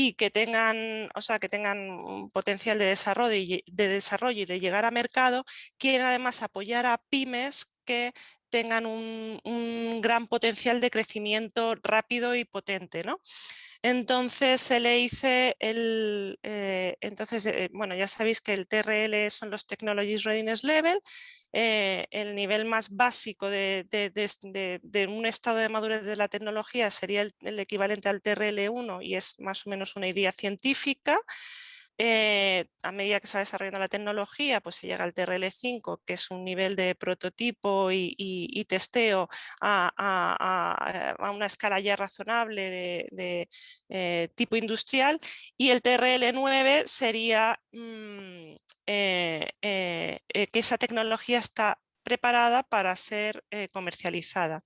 y que tengan, o sea, que tengan un potencial de desarrollo, y, de desarrollo y de llegar a mercado, quieren además apoyar a pymes que tengan un, un gran potencial de crecimiento rápido y potente. ¿no? Entonces se le hice el, eh, entonces, eh, bueno, ya sabéis que el TRL son los Technologies Readiness Level, eh, el nivel más básico de, un estado de madurez de la tecnología sería el, el equivalente al TRL1 y es más o menos una idea científica. Eh, a medida que se va desarrollando la tecnología, pues se llega al TRL5, que es un nivel de prototipo y, testeo a, una escala ya razonable de, eh, tipo industrial, y el TRL9 sería mm, eh, que esa tecnología está preparada para ser comercializada.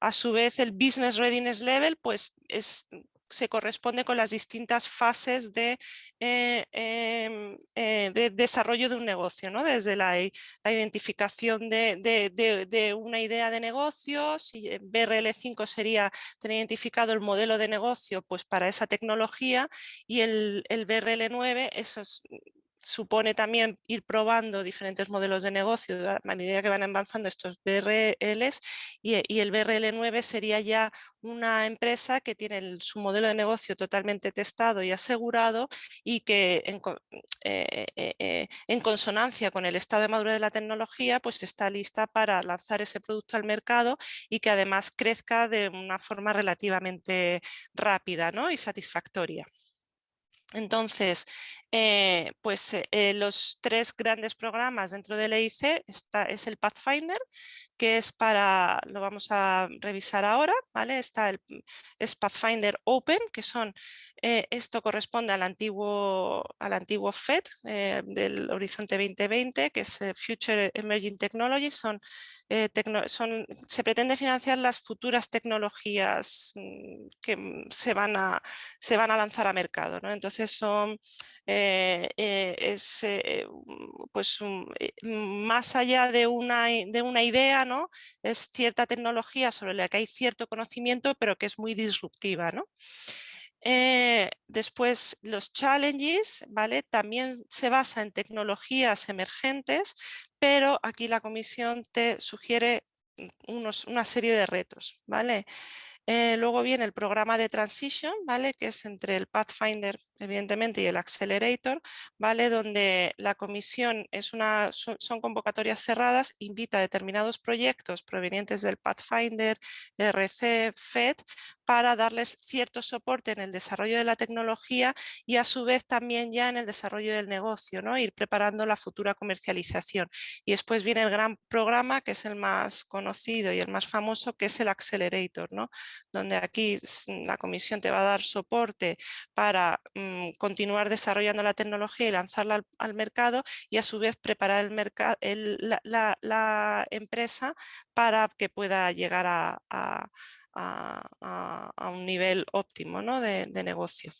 A su vez, el Business Readiness Level pues, es se corresponde con las distintas fases de, eh, em, eh, de desarrollo de un negocio, ¿no? desde la, identificación de, una idea de negocio, si BRL5 sería tener identificado el modelo de negocio pues para esa tecnología y el, el BRL9 eso es supone también ir probando diferentes modelos de negocio a medida que van avanzando estos BRLs y, el BRL9 sería ya una empresa que tiene su modelo de negocio totalmente testado y asegurado y que en, eh, eh, eh, en, consonancia con el estado de madurez de la tecnología pues está lista para lanzar ese producto al mercado y que además crezca de una forma relativamente rápida ¿no? y satisfactoria. Entonces, eh, pues eh, los tres grandes programas dentro del EIC está, es el Pathfinder, que es para, lo vamos a revisar ahora, ¿vale? Está el es Pathfinder Open, que son, eh, esto corresponde al antiguo, al antiguo FED del Horizonte 2020, que es Future Emerging Technologies, son, se pretende financiar las futuras tecnologías mm, que mm, se van a, se van a lanzar a mercado, ¿no? Entonces son eh, eh, es eh, pues más allá de una, de una idea, es cierta tecnología sobre la que hay cierto conocimiento pero que es muy disruptiva. ¿no? después los challenges, ¿vale? También se basa en tecnologías emergentes, pero aquí la comisión te sugiere unos, una serie de retos, ¿vale? luego viene el programa de transition, ¿vale? que es entre el Pathfinder evidentemente, y el Accelerator, ¿vale? donde la comisión es una, son, convocatorias cerradas, invita a determinados proyectos provenientes del Pathfinder, RC, FED, para darles cierto soporte en el desarrollo de la tecnología y a su vez también ya en el desarrollo del negocio, ¿no? ir preparando la futura comercialización. Y después viene el gran programa, que es el más conocido y el más famoso, que es el Accelerator, ¿no? donde aquí la comisión te va a dar soporte para mm, continuar desarrollando la tecnología y lanzarla al, mercado y a su vez preparar el mercado, la, empresa para que pueda llegar a un nivel óptimo ¿no? de, negocio.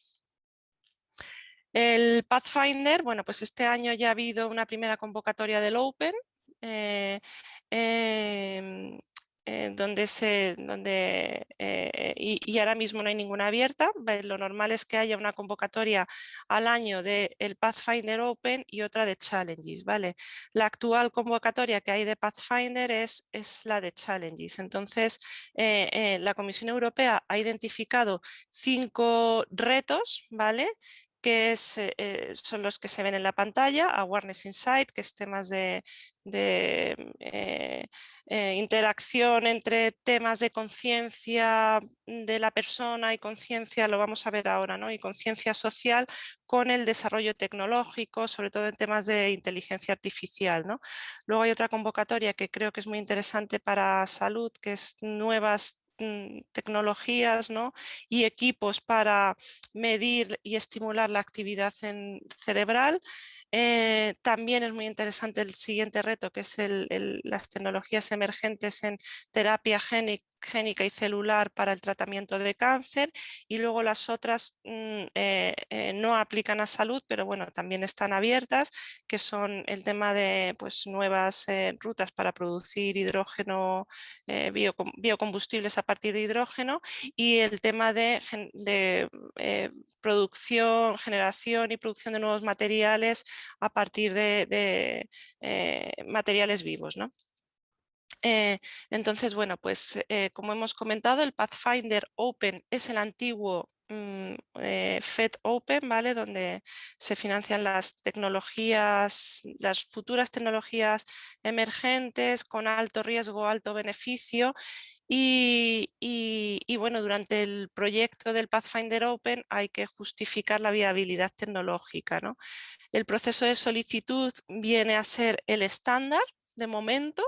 El Pathfinder, bueno, pues este año ya ha habido una primera convocatoria del Open. Eh, em, eh, donde se, donde, eh, y, ahora mismo no hay ninguna abierta. Lo normal es que haya una convocatoria al año del el Pathfinder Open y otra de Challenges. ¿vale? La actual convocatoria que hay de Pathfinder es, es la de Challenges. Entonces, eh, la Comisión Europea ha identificado cinco retos ¿vale? Que es, eh, son los que se ven en la pantalla, Awareness Insight, que es temas de, eh, eh, interacción entre temas de conciencia de la persona y conciencia, lo vamos a ver ahora, ¿no? y conciencia social con el desarrollo tecnológico, sobre todo en temas de inteligencia artificial. ¿no? Luego hay otra convocatoria que creo que es muy interesante para salud, que es nuevas Mm, tecnologías ¿no? y equipos para medir y estimular la actividad en cerebral. Eh, también es muy interesante el siguiente reto, que es las tecnologías emergentes en terapia génica génica y celular para el tratamiento de cáncer y luego las otras mm, eh, eh, no aplican a salud, pero bueno, también están abiertas, que son el tema de pues, nuevas eh, rutas para producir hidrógeno, biocombustibles a partir de hidrógeno y el tema de, producción, generación y producción de nuevos materiales a partir de, de materiales vivos. ¿no? Eh, entonces, bueno, pues eh, como hemos comentado, el Pathfinder Open es el antiguo mm, eh, FED Open, ¿vale? Donde se financian las tecnologías, las futuras tecnologías emergentes con alto riesgo, alto beneficio y, y, bueno, durante el proyecto del Pathfinder Open hay que justificar la viabilidad tecnológica. ¿no? El proceso de solicitud viene a ser el estándar de momento,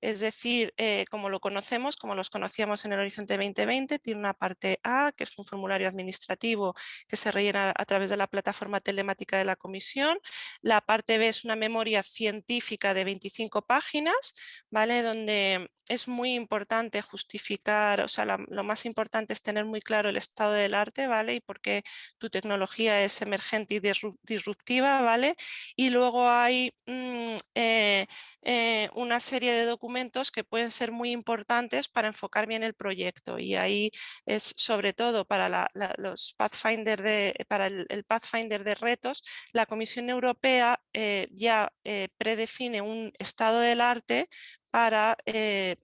es decir, eh, como lo conocemos, como los conocíamos en el Horizonte 2020, tiene una parte A, que es un formulario administrativo que se rellena a través de la plataforma telemática de la Comisión. La parte B es una memoria científica de 25 páginas, ¿vale? donde es muy importante justificar, o sea, lo más importante es tener muy claro el estado del arte, ¿vale? Y por qué tu tecnología es emergente y disruptiva, ¿vale? Y luego hay mm, eh, eh, una serie de documentos que pueden ser muy importantes para enfocar bien el proyecto y ahí es sobre todo para los Pathfinder de, para el, Pathfinder de retos, la Comisión Europea eh, ya predefine un estado del arte para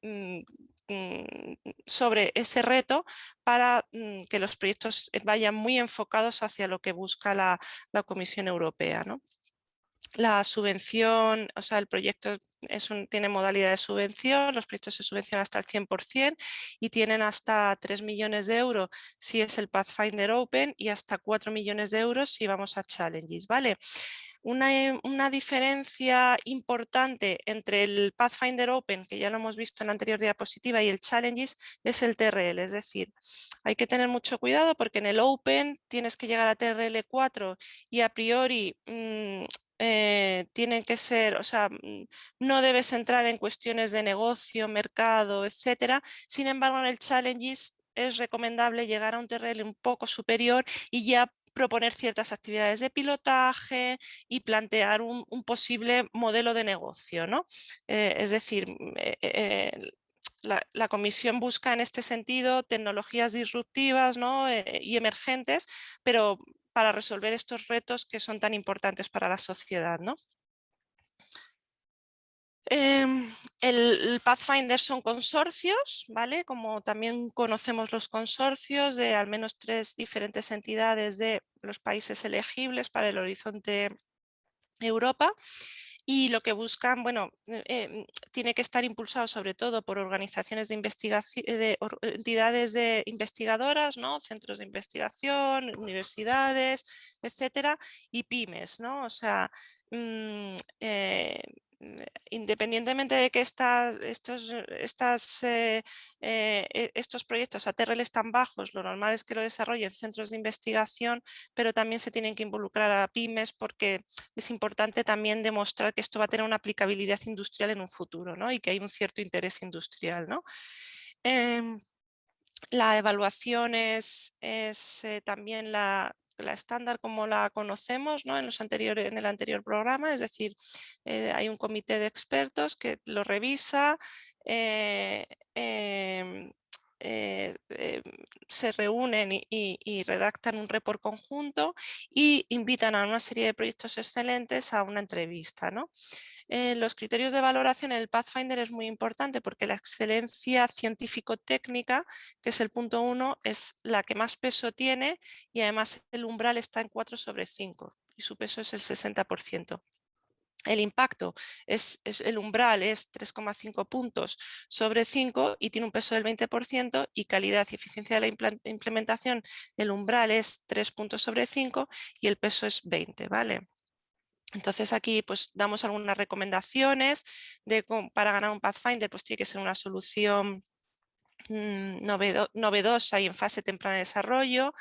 mm, mm, sobre ese reto para que los proyectos vayan muy enfocados hacia lo que busca la, la Comisión Europea. ¿no? La subvención, o sea, el proyecto tiene modalidad de subvención, los proyectos se subvencionan hasta el 100% y tienen hasta 3 millones de euros si es el Pathfinder Open y hasta 4 millones de euros si vamos a Challenges, ¿vale? Una, una, diferencia importante entre el Pathfinder Open, que ya lo hemos visto en la anterior diapositiva, y el Challenges es el TRL, es decir, hay que tener mucho cuidado porque en el Open tienes que llegar a TRL 4 y a priori mm, eh, tienen que ser, o sea, mm, no debes entrar en cuestiones de negocio, mercado, etcétera. Sin embargo, en el Challenges es recomendable llegar a un TRL un poco superior y ya proponer ciertas actividades de pilotaje y plantear un, posible modelo de negocio. ¿no? Eh, es decir, mm, eh, la, la, comisión busca en este sentido tecnologías disruptivas ¿no? y emergentes, pero para resolver estos retos que son tan importantes para la sociedad. ¿no? Em, el, Pathfinder son consorcios, ¿vale? Como también conocemos los consorcios de al menos tres diferentes entidades de los países elegibles para el horizonte Europa y lo que buscan, bueno, eh, em, tiene que estar impulsado sobre todo por organizaciones de investigación, eh, de entidades de investigadoras, ¿no? centros de investigación, universidades, etcétera, y pymes, ¿no? O sea, mm, eh, independientemente de que estos, eh, eh, e, estos proyectos a TRL tan bajos, lo normal es que lo desarrollen centros de investigación, pero también se tienen que involucrar a pymes porque es importante también demostrar que esto va a tener una aplicabilidad industrial en un futuro ¿no? y que hay un cierto interés industrial. ¿no? Em, la evaluación es, es eh, también la, la estándar como la conocemos ¿no? en, los anteriores, en el anterior programa, es decir, eh, hay un comité de expertos que lo revisa, eh, em, eh, em, se reúnen y, redactan un report conjunto y invitan a una serie de proyectos excelentes a una entrevista. ¿no? Eh, los criterios de valoración en el Pathfinder es muy importante porque la excelencia científico-técnica, que es el punto uno, es la que más peso tiene y además el umbral está en 4 sobre 5 y su peso es el 60%. El impacto, es, el umbral es 3,5 puntos sobre 5 y tiene un peso del 20% y calidad y eficiencia de la implementación, el umbral es 3 puntos sobre 5 y el peso es 20, ¿vale? Entonces aquí pues damos algunas recomendaciones de, para ganar un Pathfinder, pues tiene que ser una solución mm, novedosa y en fase temprana de desarrollo.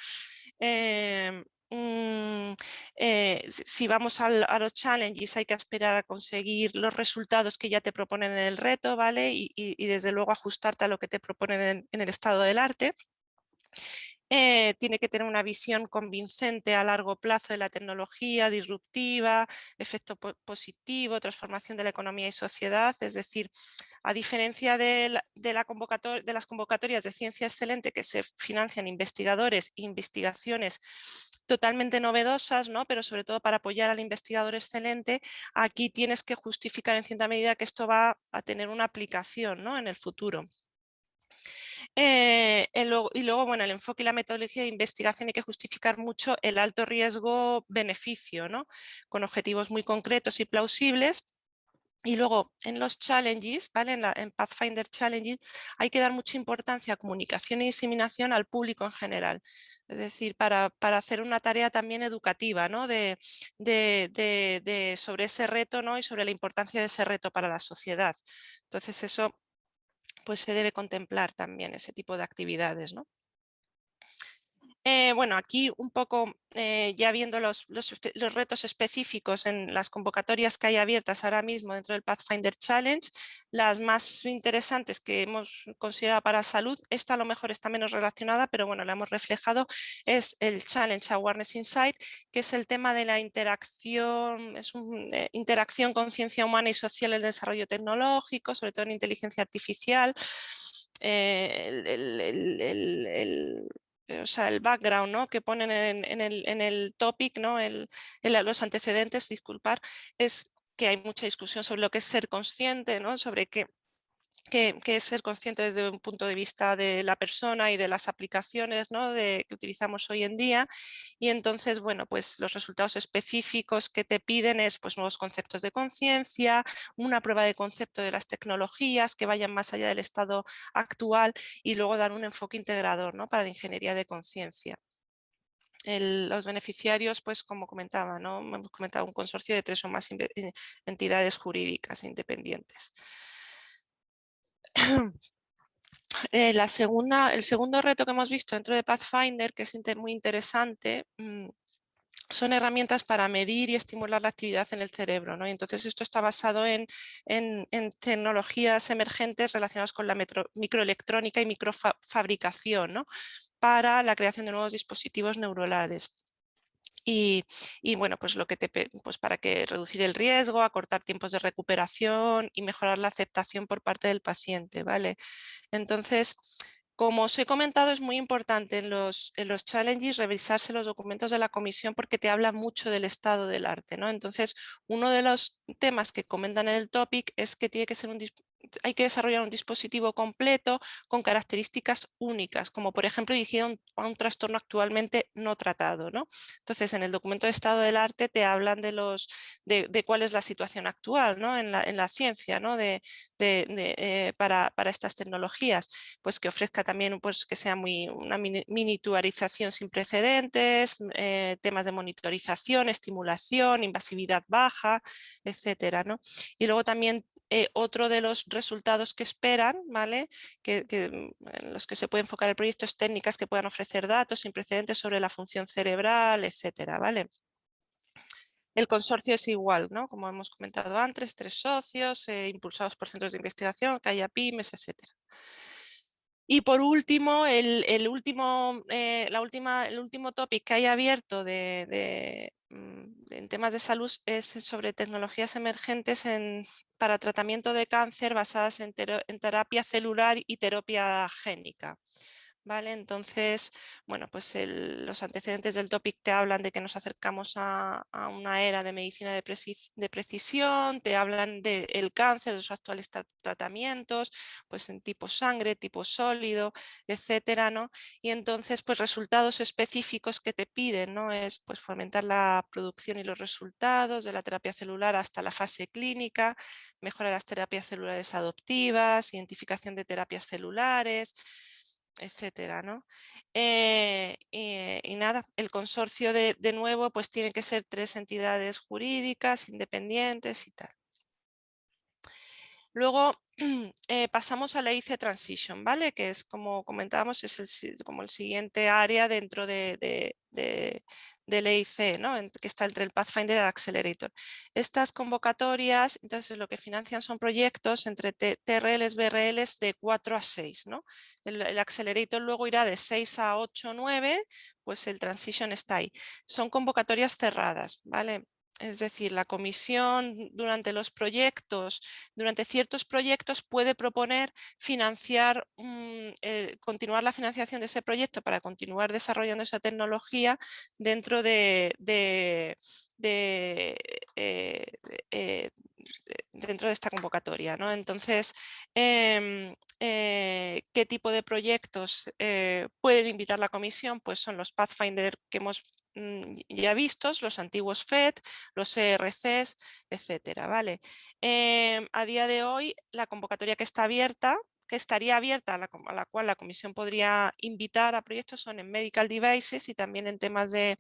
Em, mm, eh, si vamos a los challenges hay que esperar a conseguir los resultados que ya te proponen en el reto, ¿vale? Y, desde luego ajustarte a lo que te proponen en el estado del arte. Eh, tiene que tener una visión convincente a largo plazo de la tecnología, disruptiva, efecto positivo, transformación de la economía y sociedad, es decir, a diferencia de, de las convocatorias de ciencia excelente que se financian investigadores e investigaciones totalmente novedosas, ¿no? pero sobre todo para apoyar al investigador excelente, aquí tienes que justificar en cierta medida que esto va a tener una aplicación ¿no? en el futuro. Eh, y luego, bueno, el enfoque y la metodología de investigación hay que justificar mucho el alto riesgo-beneficio, ¿no? con objetivos muy concretos y plausibles Y luego en los challenges, ¿vale? en, Pathfinder Challenges, hay que dar mucha importancia a comunicación y diseminación al público en general. Es decir, para, hacer una tarea también educativa ¿no? de, sobre ese reto ¿no? y sobre la importancia de ese reto para la sociedad. Entonces eso pues se debe contemplar también ese tipo de actividades. ¿no? Eh, bueno, aquí un poco eh, ya viendo los, retos específicos en las convocatorias que hay abiertas ahora mismo dentro del Pathfinder Challenge, las más interesantes que hemos considerado para salud, esta a lo mejor está menos relacionada, pero bueno, la hemos reflejado, es el Challenge Awareness Insight, que es el tema de la interacción, es una eh, interacción con ciencia humana y social en el desarrollo tecnológico, sobre todo en inteligencia artificial, o sea, el background ¿no? que ponen en, el, en, el, topic, ¿no? El, los antecedentes, disculpar, es que hay mucha discusión sobre lo que es ser consciente, ¿no? sobre qué, que, es ser consciente desde un punto de vista de la persona y de las aplicaciones ¿no? de, que utilizamos hoy en día. Y entonces, bueno, pues los resultados específicos que te piden es pues, nuevos conceptos de conciencia, una prueba de concepto de las tecnologías que vayan más allá del estado actual y luego dar un enfoque integrador ¿no? para la ingeniería de conciencia. los beneficiarios, pues como comentaba, ¿no? hemos comentado un consorcio de tres o más eh, entidades jurídicas independientes. Eh, la segunda, el segundo reto que hemos visto dentro de Pathfinder, que es muy interesante, mm, son herramientas para medir y estimular la actividad en el cerebro. ¿no? Y entonces esto está basado en, tecnologías emergentes relacionadas con la microelectrónica y microfabricación ¿no? para la creación de nuevos dispositivos neuronales. Y, bueno, pues lo que te pues para que reducir el riesgo, acortar tiempos de recuperación y mejorar la aceptación por parte del paciente, ¿vale? Entonces, como os he comentado, es muy importante en los, en los challenges revisarse los documentos de la comisión porque te habla mucho del estado del arte. ¿no? Entonces, uno de los temas que comentan en el topic es que tiene que ser un, hay que desarrollar un dispositivo completo con características únicas, como por ejemplo dirigir a un, trastorno actualmente no tratado. ¿no? Entonces, en el documento de estado del arte te hablan de, los, de, cuál es la situación actual ¿no? en, la, en la ciencia ¿no? de, eh, para, para, estas tecnologías, pues que ofrezca también pues, que sea muy, una miniaturización sin precedentes, eh, temas de monitorización, estimulación, invasividad baja, etcétera. ¿no? Y luego también eh, otro de los resultados que esperan, ¿vale? Que, mm, en los que se puede enfocar el proyecto es técnicas que puedan ofrecer datos sin precedentes sobre la función cerebral, etcétera, ¿vale? El consorcio es igual, ¿no? como hemos comentado antes, tres socios, eh, impulsados por centros de investigación, que haya pymes, etcétera. Y por último, el, último, eh, la última, el último topic que hay abierto de, mm, en temas de salud es sobre tecnologías emergentes en, para tratamiento de cáncer basadas en, en terapia celular y terapia génica. ¿Vale? Entonces, bueno, pues los antecedentes del topic te hablan de que nos acercamos a, una era de medicina de, precisión, te hablan del cáncer, de sus actuales tratamientos, pues en tipo sangre, tipo sólido, etcétera, ¿no? Y entonces, pues resultados específicos que te piden, ¿no? Es pues fomentar la producción y los resultados de la terapia celular hasta la fase clínica, mejorar las terapias celulares adoptivas, identificación de terapias celulares, etcétera, ¿no? Eh, y nada, el consorcio de, de nuevo pues tiene que ser tres entidades jurídicas, independientes y tal. Luego eh, pasamos a la IC Transition, ¿vale? Que es como comentábamos, es el, como el siguiente área dentro de, de, del EIC, ¿no? que está entre el Pathfinder y el Accelerator. Estas convocatorias, entonces lo que financian son proyectos entre TRLs, BRLs de 4 a 6. ¿no? El, el Accelerator luego irá de 6 a 8, 9, pues el Transition está ahí. Son convocatorias cerradas, ¿vale? Es decir, la comisión durante los proyectos, durante ciertos proyectos puede proponer financiar, eh, continuar la financiación de ese proyecto para continuar desarrollando esa tecnología dentro de, eh, eh, dentro de esta convocatoria. ¿no? Entonces, em, eh, qué tipo de proyectos eh, pueden invitar la comisión, pues son los Pathfinder que hemos mm, ya vistos, los antiguos FED, los ERCs, etcétera, ¿vale? Em, a día de hoy la convocatoria que está abierta que estaría abierta, a la, cual la comisión podría invitar a proyectos son en medical devices y también en temas de,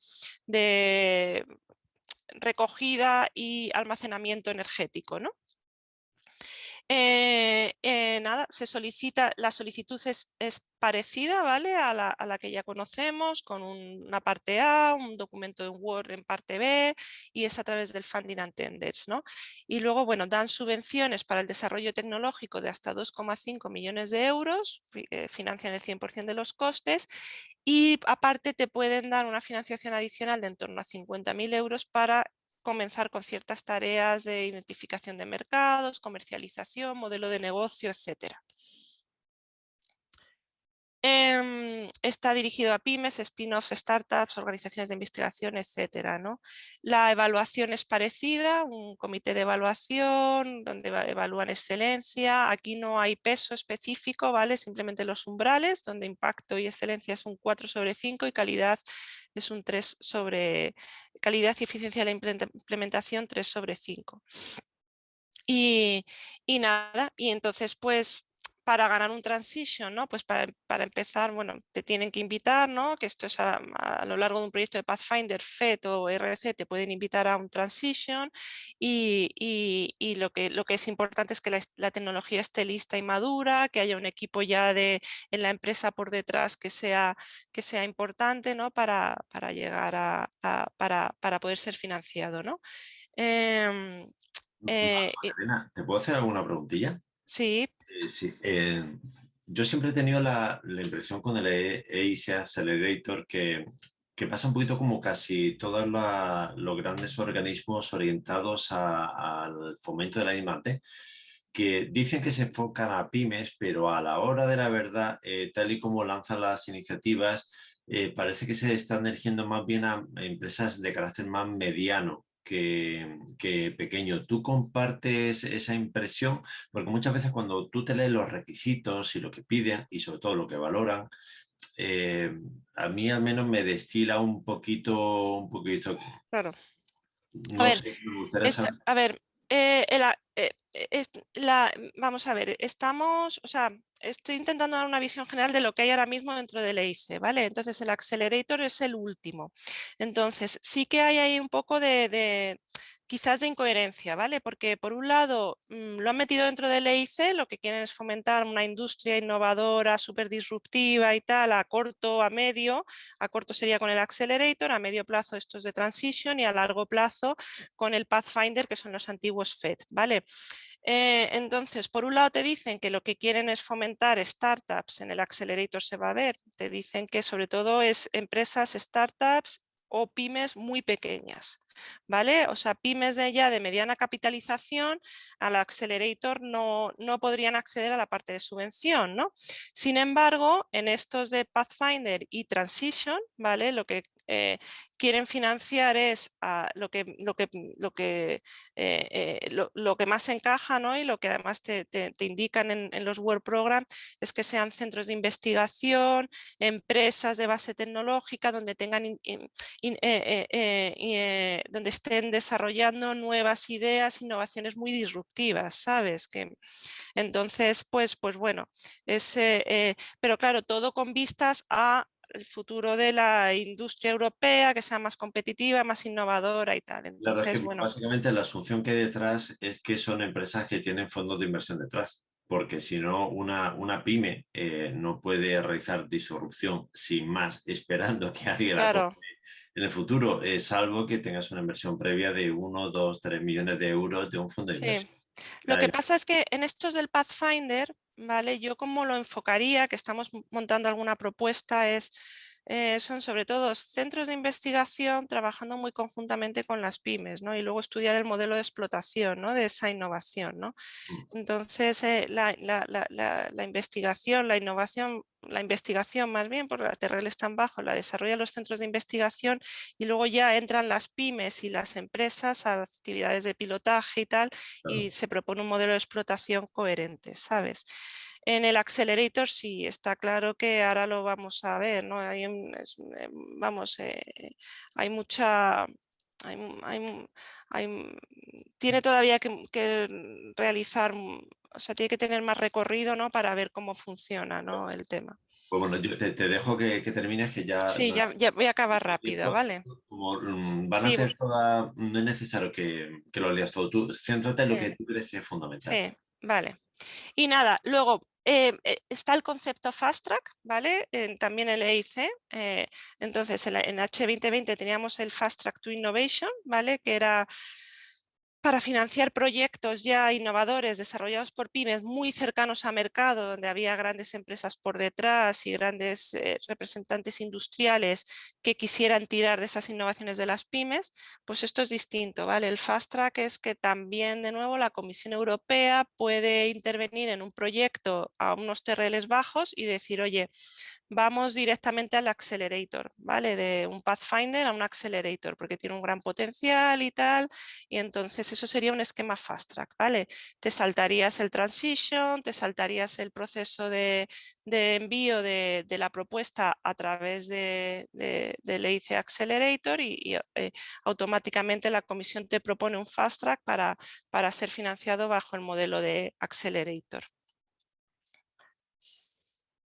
de recogida y almacenamiento energético. ¿no? Eh, eh, nada, se solicita, la solicitud es, parecida ¿vale? A la, que ya conocemos, con una parte A, un documento en Word en parte B y es a través del Funding and Tenders. ¿no? Y luego, bueno, dan subvenciones para el desarrollo tecnológico de hasta 2,5 millones de euros, eh, financian el 100% de los costes y aparte te pueden dar una financiación adicional de en torno a 50.000 euros para comenzar con ciertas tareas de identificación de mercados, comercialización, modelo de negocio, etcétera. Em, está dirigido a pymes, spin-offs, startups, organizaciones de investigación, etcétera. ¿no? La evaluación es parecida, un comité de evaluación donde evalúan excelencia. Aquí no hay peso específico, ¿vale? simplemente los umbrales, donde impacto y excelencia es un 4 sobre 5 y calidad es un 3 sobre... Calidad y eficiencia de la implementación 3 sobre 5. Y, y nada, y entonces pues para ganar un transition, ¿no? Pues para, empezar, bueno, te tienen que invitar, ¿no? Que esto es a, lo largo de un proyecto de Pathfinder, FET o RC, te pueden invitar a un transition y, lo, que, lo que es importante es que la, tecnología esté lista y madura, que haya un equipo ya de, en la empresa por detrás que sea, que sea importante, ¿no? Para, para llegar a, para, para, poder ser financiado, ¿no? Em, eh, ¿te puedo hacer alguna preguntilla? Sí. Eh, sí, eh, yo siempre he tenido la, impresión con el EIC Accelerator que, pasa un poquito como casi todos los grandes organismos orientados al fomento de la I+D, que dicen que se enfocan a pymes, pero a la hora de la verdad, eh, tal y como lanzan las iniciativas, parece que se están dirigiendo más bien a empresas de carácter más mediano que, pequeño. ¿Tú compartes esa impresión? Porque muchas veces cuando tú te lees los requisitos y lo que piden y sobre todo lo que valoran, eh, a mí al menos me destila un poquito... Un poquito claro. a ver, eh, eh, es, la, vamos a ver, estamos, o sea, estoy intentando dar una visión general de lo que hay ahora mismo dentro del EIC, ¿vale? Entonces el Accelerator es el último. Entonces sí que hay ahí un poco de quizás de incoherencia, ¿vale? Porque por un lado mm, lo han metido dentro del EIC, lo que quieren es fomentar una industria innovadora, súper disruptiva y tal, a corto, a medio, a corto sería con el Accelerator, a medio plazo estos de Transition y a largo plazo con el Pathfinder, que son los antiguos FED, ¿vale? Eh, entonces, por un lado te dicen que lo que quieren es fomentar startups, en el Accelerator se va a ver, te dicen que sobre todo es empresas, startups o pymes muy pequeñas, ¿vale? O sea, pymes de ya de mediana capitalización al accelerator no, no podrían acceder a la parte de subvención, ¿no? Sin embargo, en estos de Pathfinder y Transition, ¿vale? Lo que eh, quieren financiar es lo, que, lo, que, lo, que, eh, eh, lo, que más encaja y lo que además te, indican en, los World Program es que sean centros de investigación, empresas de base tecnológica donde, tengan donde estén desarrollando nuevas ideas, innovaciones muy disruptivas, ¿sabes? Que, entonces, pues, pues bueno, es, pero claro, todo con vistas a el futuro de la industria europea, que sea más competitiva, más innovadora y tal. Entonces, bueno. Básicamente la asunción que hay detrás es que son empresas que tienen fondos de inversión detrás, porque si no, una, una pyme eh, no puede realizar disrupción sin más, esperando que alguien la en el futuro, es salvo que tengas una inversión previa de 1, 2, 3 millones de euros de un fondo de inversión. Lo que pasa es que en estos del Pathfinder, ¿vale? Yo como lo enfocaría, que estamos montando alguna propuesta, es eh, son sobre todo centros de investigación trabajando muy conjuntamente con las pymes ¿no? y luego estudiar el modelo de explotación ¿no? de esa innovación. ¿no? Mm. Entonces, eh, la, investigación, la innovación, la investigación más bien, porque la TRL es tan bajo, la desarrollan los centros de investigación y luego ya entran las pymes y las empresas a actividades de pilotaje y tal y se propone un modelo de explotación coherente, ¿sabes? En el Accelerator sí, está claro que ahora lo vamos a ver, ¿no? Hay, vamos, hay mucha tiene todavía que, realizar, o sea, tiene que tener más recorrido ¿no? para ver cómo funciona ¿no? el tema. Pues bueno, yo te, dejo que, termines, que ya... Sí, ya, voy a acabar rápido, ¿vale? Como mm, van a hacer toda... No es necesario que, lo leas todo. Tú céntrate en lo que tú crees que es fundamental. Sí, vale. Y nada, luego eh, eh, está el concepto Fast Track, ¿vale? también el EIC. Eh, entonces, en, en, H2020 teníamos el Fast Track to Innovation, ¿vale? Que era para financiar proyectos ya innovadores desarrollados por pymes muy cercanos a mercado, donde había grandes empresas por detrás y grandes eh, representantes industriales que quisieran tirar de esas innovaciones de las pymes, pues esto es distinto. ¿vale? El Fast Track es que también, de nuevo, la Comisión Europea puede intervenir en un proyecto a unos TRLs bajos y decir, oye, vamos directamente al accelerator, ¿vale? De un Pathfinder a un accelerator, porque tiene un gran potencial y tal, y entonces eso sería un esquema fast track, ¿vale? Te saltarías el transition, te saltarías el proceso de, envío de, la propuesta a través de, del EIC Accelerator y, eh, automáticamente la comisión te propone un fast track para, para ser financiado bajo el modelo de Accelerator.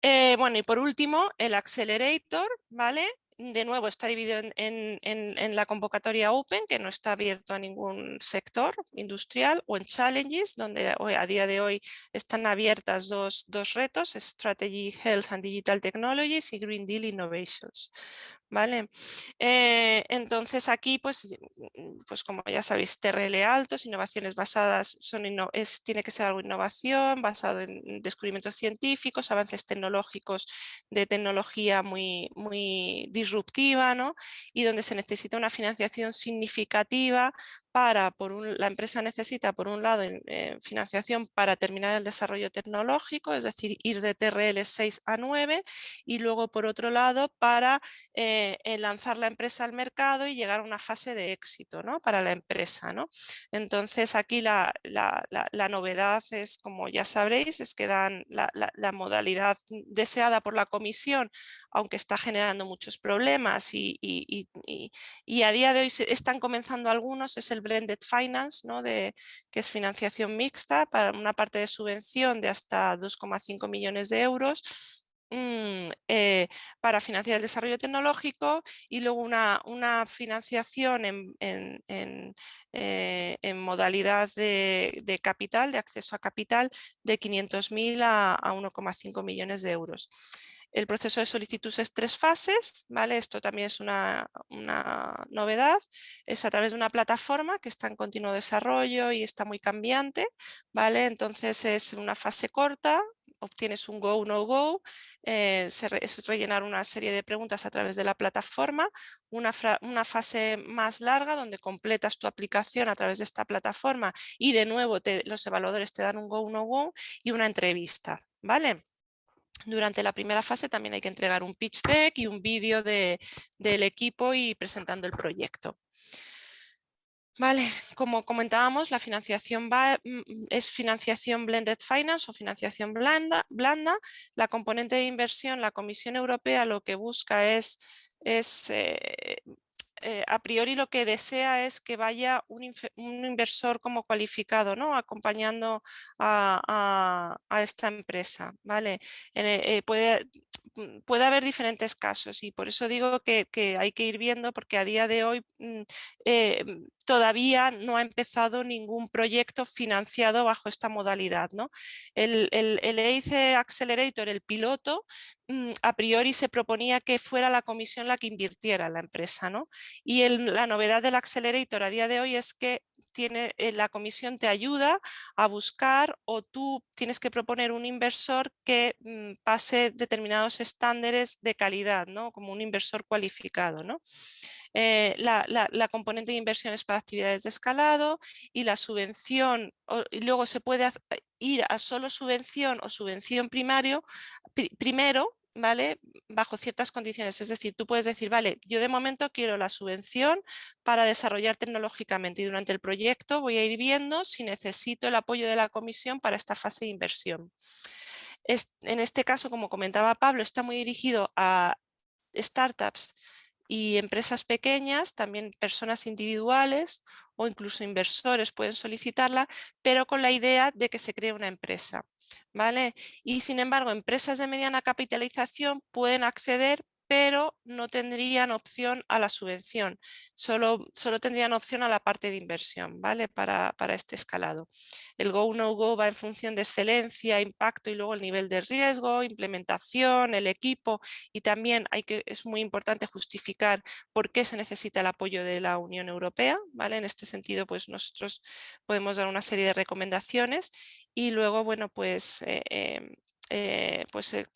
Eh, bueno, y por último, el Accelerator, ¿vale? De nuevo está dividido en, la convocatoria Open, que no está abierto a ningún sector industrial, o en Challenges, donde a día de hoy están abiertas dos, dos retos, Strategy Health and Digital Technologies y Green Deal Innovations. ¿vale? Eh, entonces aquí, pues, pues como ya sabéis, TRL altos, innovaciones basadas, son tiene que ser algo innovación, basado en descubrimientos científicos, avances tecnológicos de tecnología muy, muy ¿no? Y donde se necesita una financiación significativa para, por un, la empresa necesita, por un lado, financiación para terminar el desarrollo tecnológico, es decir, ir de TRL 6 a 9, y luego, por otro lado, para eh, lanzar la empresa al mercado y llegar a una fase de éxito ¿no? para la empresa. ¿no? Entonces, aquí la, la, la, novedad es, como ya sabréis, es que dan la, modalidad deseada por la comisión, aunque está generando muchos problemas y, y, y, y a día de hoy están comenzando algunos, es el blended finance, ¿no? de, que es financiación mixta para una parte de subvención de hasta 2,5 millones de euros mm, eh, para financiar el desarrollo tecnológico y luego una, una financiación en, en, eh, modalidad de, capital, de acceso a capital de 500.000 a, a 1,5 millones de euros. El proceso de solicitud es tres fases, ¿vale? Esto también es una, novedad. Es a través de una plataforma que está en continuo desarrollo y está muy cambiante, ¿vale? Entonces es una fase corta, obtienes un go, no go, eh, es rellenar una serie de preguntas a través de la plataforma, una, una, fase más larga donde completas tu aplicación a través de esta plataforma y de nuevo los evaluadores te dan un go, no go y una entrevista, ¿vale? Durante la primera fase también hay que entregar un pitch deck y un vídeo del equipo y presentando el proyecto. Vale, como comentábamos, la financiación va, mm, es financiación blended finance o financiación blanda, blanda. La componente de inversión, la Comisión Europea lo que busca es, es eh, eh, a priori lo que desea es que vaya un, inversor como cualificado, ¿no? acompañando a, esta empresa. ¿vale? Eh, mm, puede haber diferentes casos y por eso digo que, hay que ir viendo porque a día de hoy mm, eh, todavía no ha empezado ningún proyecto financiado bajo esta modalidad. ¿no? El, el, el Accelerator, el piloto, mm, a priori se proponía que fuera la comisión la que invirtiera en la empresa. ¿no? Y la novedad del Accelerator a día de hoy es que tiene, eh, la comisión te ayuda a buscar o tú tienes que proponer un inversor que mm, pase determinados estándares de calidad, ¿no? como un inversor cualificado. ¿no? Eh, la, componente de inversión es para actividades de escalado y la subvención, y luego se puede ir a solo subvención o subvención primario, primero, ¿vale? Bajo ciertas condiciones. Es decir, tú puedes decir, vale, yo de momento quiero la subvención para desarrollar tecnológicamente y durante el proyecto voy a ir viendo si necesito el apoyo de la comisión para esta fase de inversión. en este caso, como comentaba Pablo, está muy dirigido a startups y empresas pequeñas, también personas individuales o incluso inversores pueden solicitarla, pero con la idea de que se cree una empresa. ¿vale? Y sin embargo, empresas de mediana capitalización pueden acceder pero no tendrían opción a la subvención, solo, solo tendrían opción a la parte de inversión ¿vale? para, para este escalado. El Go No Go va en función de excelencia, impacto y luego el nivel de riesgo, implementación, el equipo y también hay que, es muy importante justificar por qué se necesita el apoyo de la Unión Europea. ¿vale? En este sentido, pues nosotros podemos dar una serie de recomendaciones y luego, bueno, pues eh, em, eh, pues el,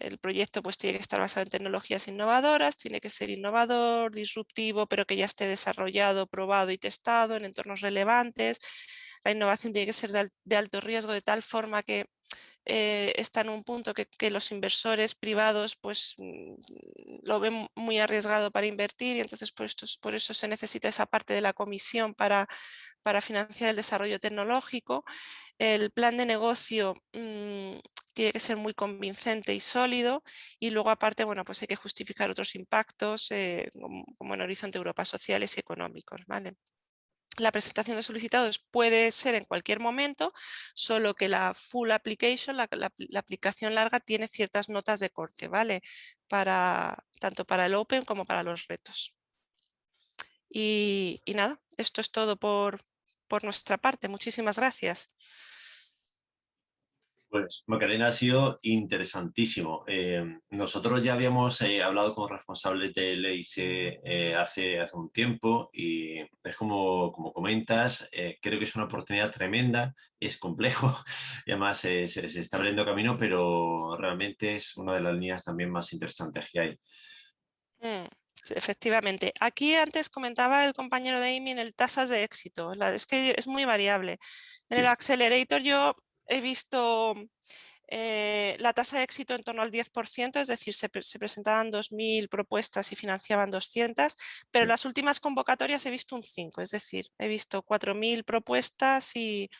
el, proyecto pues tiene que estar basado en tecnologías innovadoras, tiene que ser innovador, disruptivo, pero que ya esté desarrollado, probado y testado en entornos relevantes. La innovación tiene que ser de, alto riesgo de tal forma que eh, está en un punto que, que, los inversores privados pues mm, lo ven muy arriesgado para invertir y entonces por, esto, por eso se necesita esa parte de la comisión para, para financiar el desarrollo tecnológico. El plan de negocio mmm, tiene que ser muy convincente y sólido y luego aparte bueno pues hay que justificar otros impactos eh, como, en Horizonte Europa sociales y económicos. ¿vale? La presentación de solicitados puede ser en cualquier momento, solo que la full application, la, aplicación larga, tiene ciertas notas de corte, ¿vale? Para, tanto para el Open como para los retos. Y, y nada, esto es todo por, por nuestra parte. Muchísimas gracias. Pues Macarena ha sido interesantísimo. Eh, nosotros ya habíamos eh, hablado con responsables de LIC eh, hace, hace un tiempo y es como, como comentas, eh, creo que es una oportunidad tremenda, es complejo y además se, se, está abriendo camino, pero realmente es una de las líneas también más interesantes que hay. Mm. Efectivamente. Aquí antes comentaba el compañero de Amy en el tasas de éxito. La, es que es muy variable. En el Accelerator yo he visto eh, la tasa de éxito en torno al 10%, es decir, se, se presentaban 2.000 propuestas y financiaban 200, pero en las últimas convocatorias he visto un 5, es decir, he visto 4.000 propuestas y,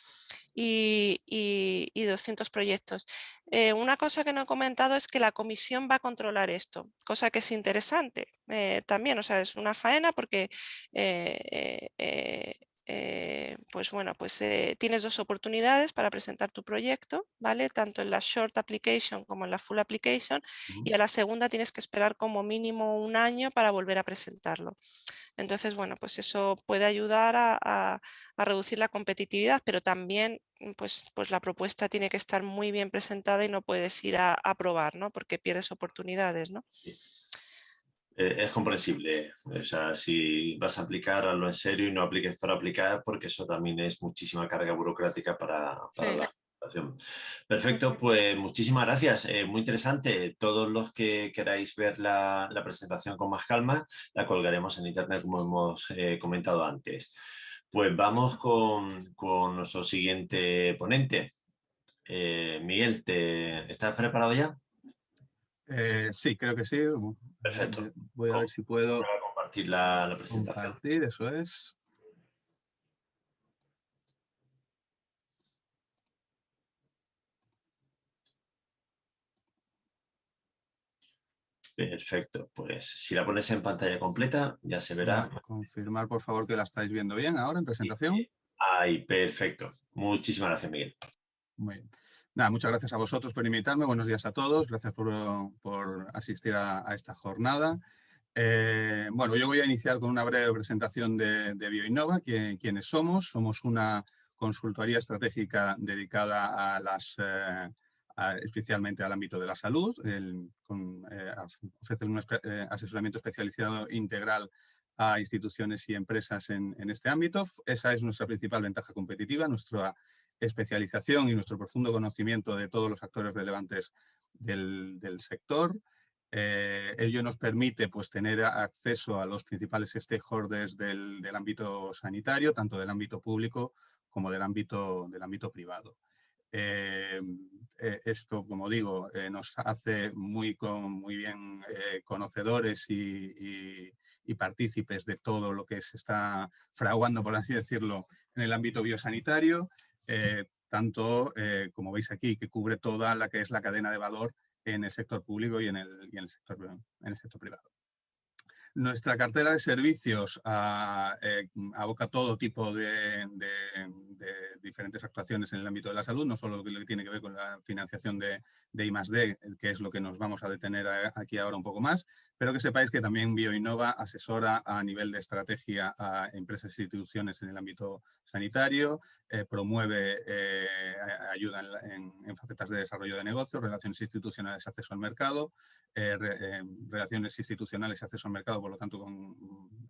y, y, y, 200 proyectos. Eh, una cosa que no he comentado es que la comisión va a controlar esto, cosa que es interesante eh, también, o sea, es una faena porque eh, pues bueno, pues eh, tienes dos oportunidades para presentar tu proyecto, ¿vale? Tanto en la short application como en la full application y a la segunda tienes que esperar como mínimo un año para volver a presentarlo. Entonces, bueno, pues eso puede ayudar a, a, a reducir la competitividad, pero también mm, pues, pues la propuesta tiene que estar muy bien presentada y no puedes ir a, a probar, ¿no? Porque pierdes oportunidades, ¿no? Sí. Eh, es comprensible. O sea, si vas a aplicar a lo en serio y no apliques para aplicar, porque eso también es muchísima carga burocrática para, para sí. la aplicación. Perfecto, pues muchísimas gracias. Eh, muy interesante. Todos los que queráis ver la, la, presentación con más calma, la colgaremos en internet como hemos eh, comentado antes. Pues vamos con, con nuestro siguiente ponente. Miguel, ¿te, ¿estás preparado ya? Eh, sí, creo que sí. Perfecto. Voy a ver si puedo compartir la, la presentación. Compartir, eso es. Perfecto, pues si la pones en pantalla completa ya se verá. Confirmar por favor que la estáis viendo bien ahora en presentación. Ahí, perfecto. Muchísimas gracias, Miguel. Muy bien. Muchas gracias a vosotros por invitarme. Buenos días a todos. Gracias por, por asistir a, esta jornada. Eh, bueno, yo voy a iniciar con una breve presentación de, de BioInnova, que, quiénes somos. Somos una consultoría estratégica dedicada a las, eh, especialmente al ámbito de la salud. El, eh, un asesoramiento especializado integral a instituciones y empresas en, en, este ámbito. Esa es nuestra principal ventaja competitiva, nuestra especialización y nuestro profundo conocimiento de todos los actores relevantes del, del sector. Eh, ello nos permite pues, tener acceso a los principales stakeholders del, del, ámbito sanitario, tanto del ámbito público como del ámbito, del ámbito privado. Eh, eh, esto, como digo, nos hace muy, con, muy bien conocedores y, y, y, partícipes de todo lo que se está fraguando, por así decirlo, en el ámbito biosanitario. Tanto, como veis aquí, que cubre toda la que es la cadena de valor en el sector público y en el, y en el, sector, en el sector privado. Nuestra cartera de servicios ah, eh, aboca todo tipo de, diferentes actuaciones en el ámbito de la salud, no solo lo que tiene que ver con la financiación de, de I+.D., que es lo que nos vamos a detener aquí ahora un poco más, pero que sepáis que también BioInnova asesora a nivel de estrategia a empresas e instituciones en el ámbito sanitario, eh, promueve eh, ayuda en, facetas de desarrollo de negocios, relaciones institucionales, acceso al mercado, relaciones institucionales y acceso al mercado por lo tanto con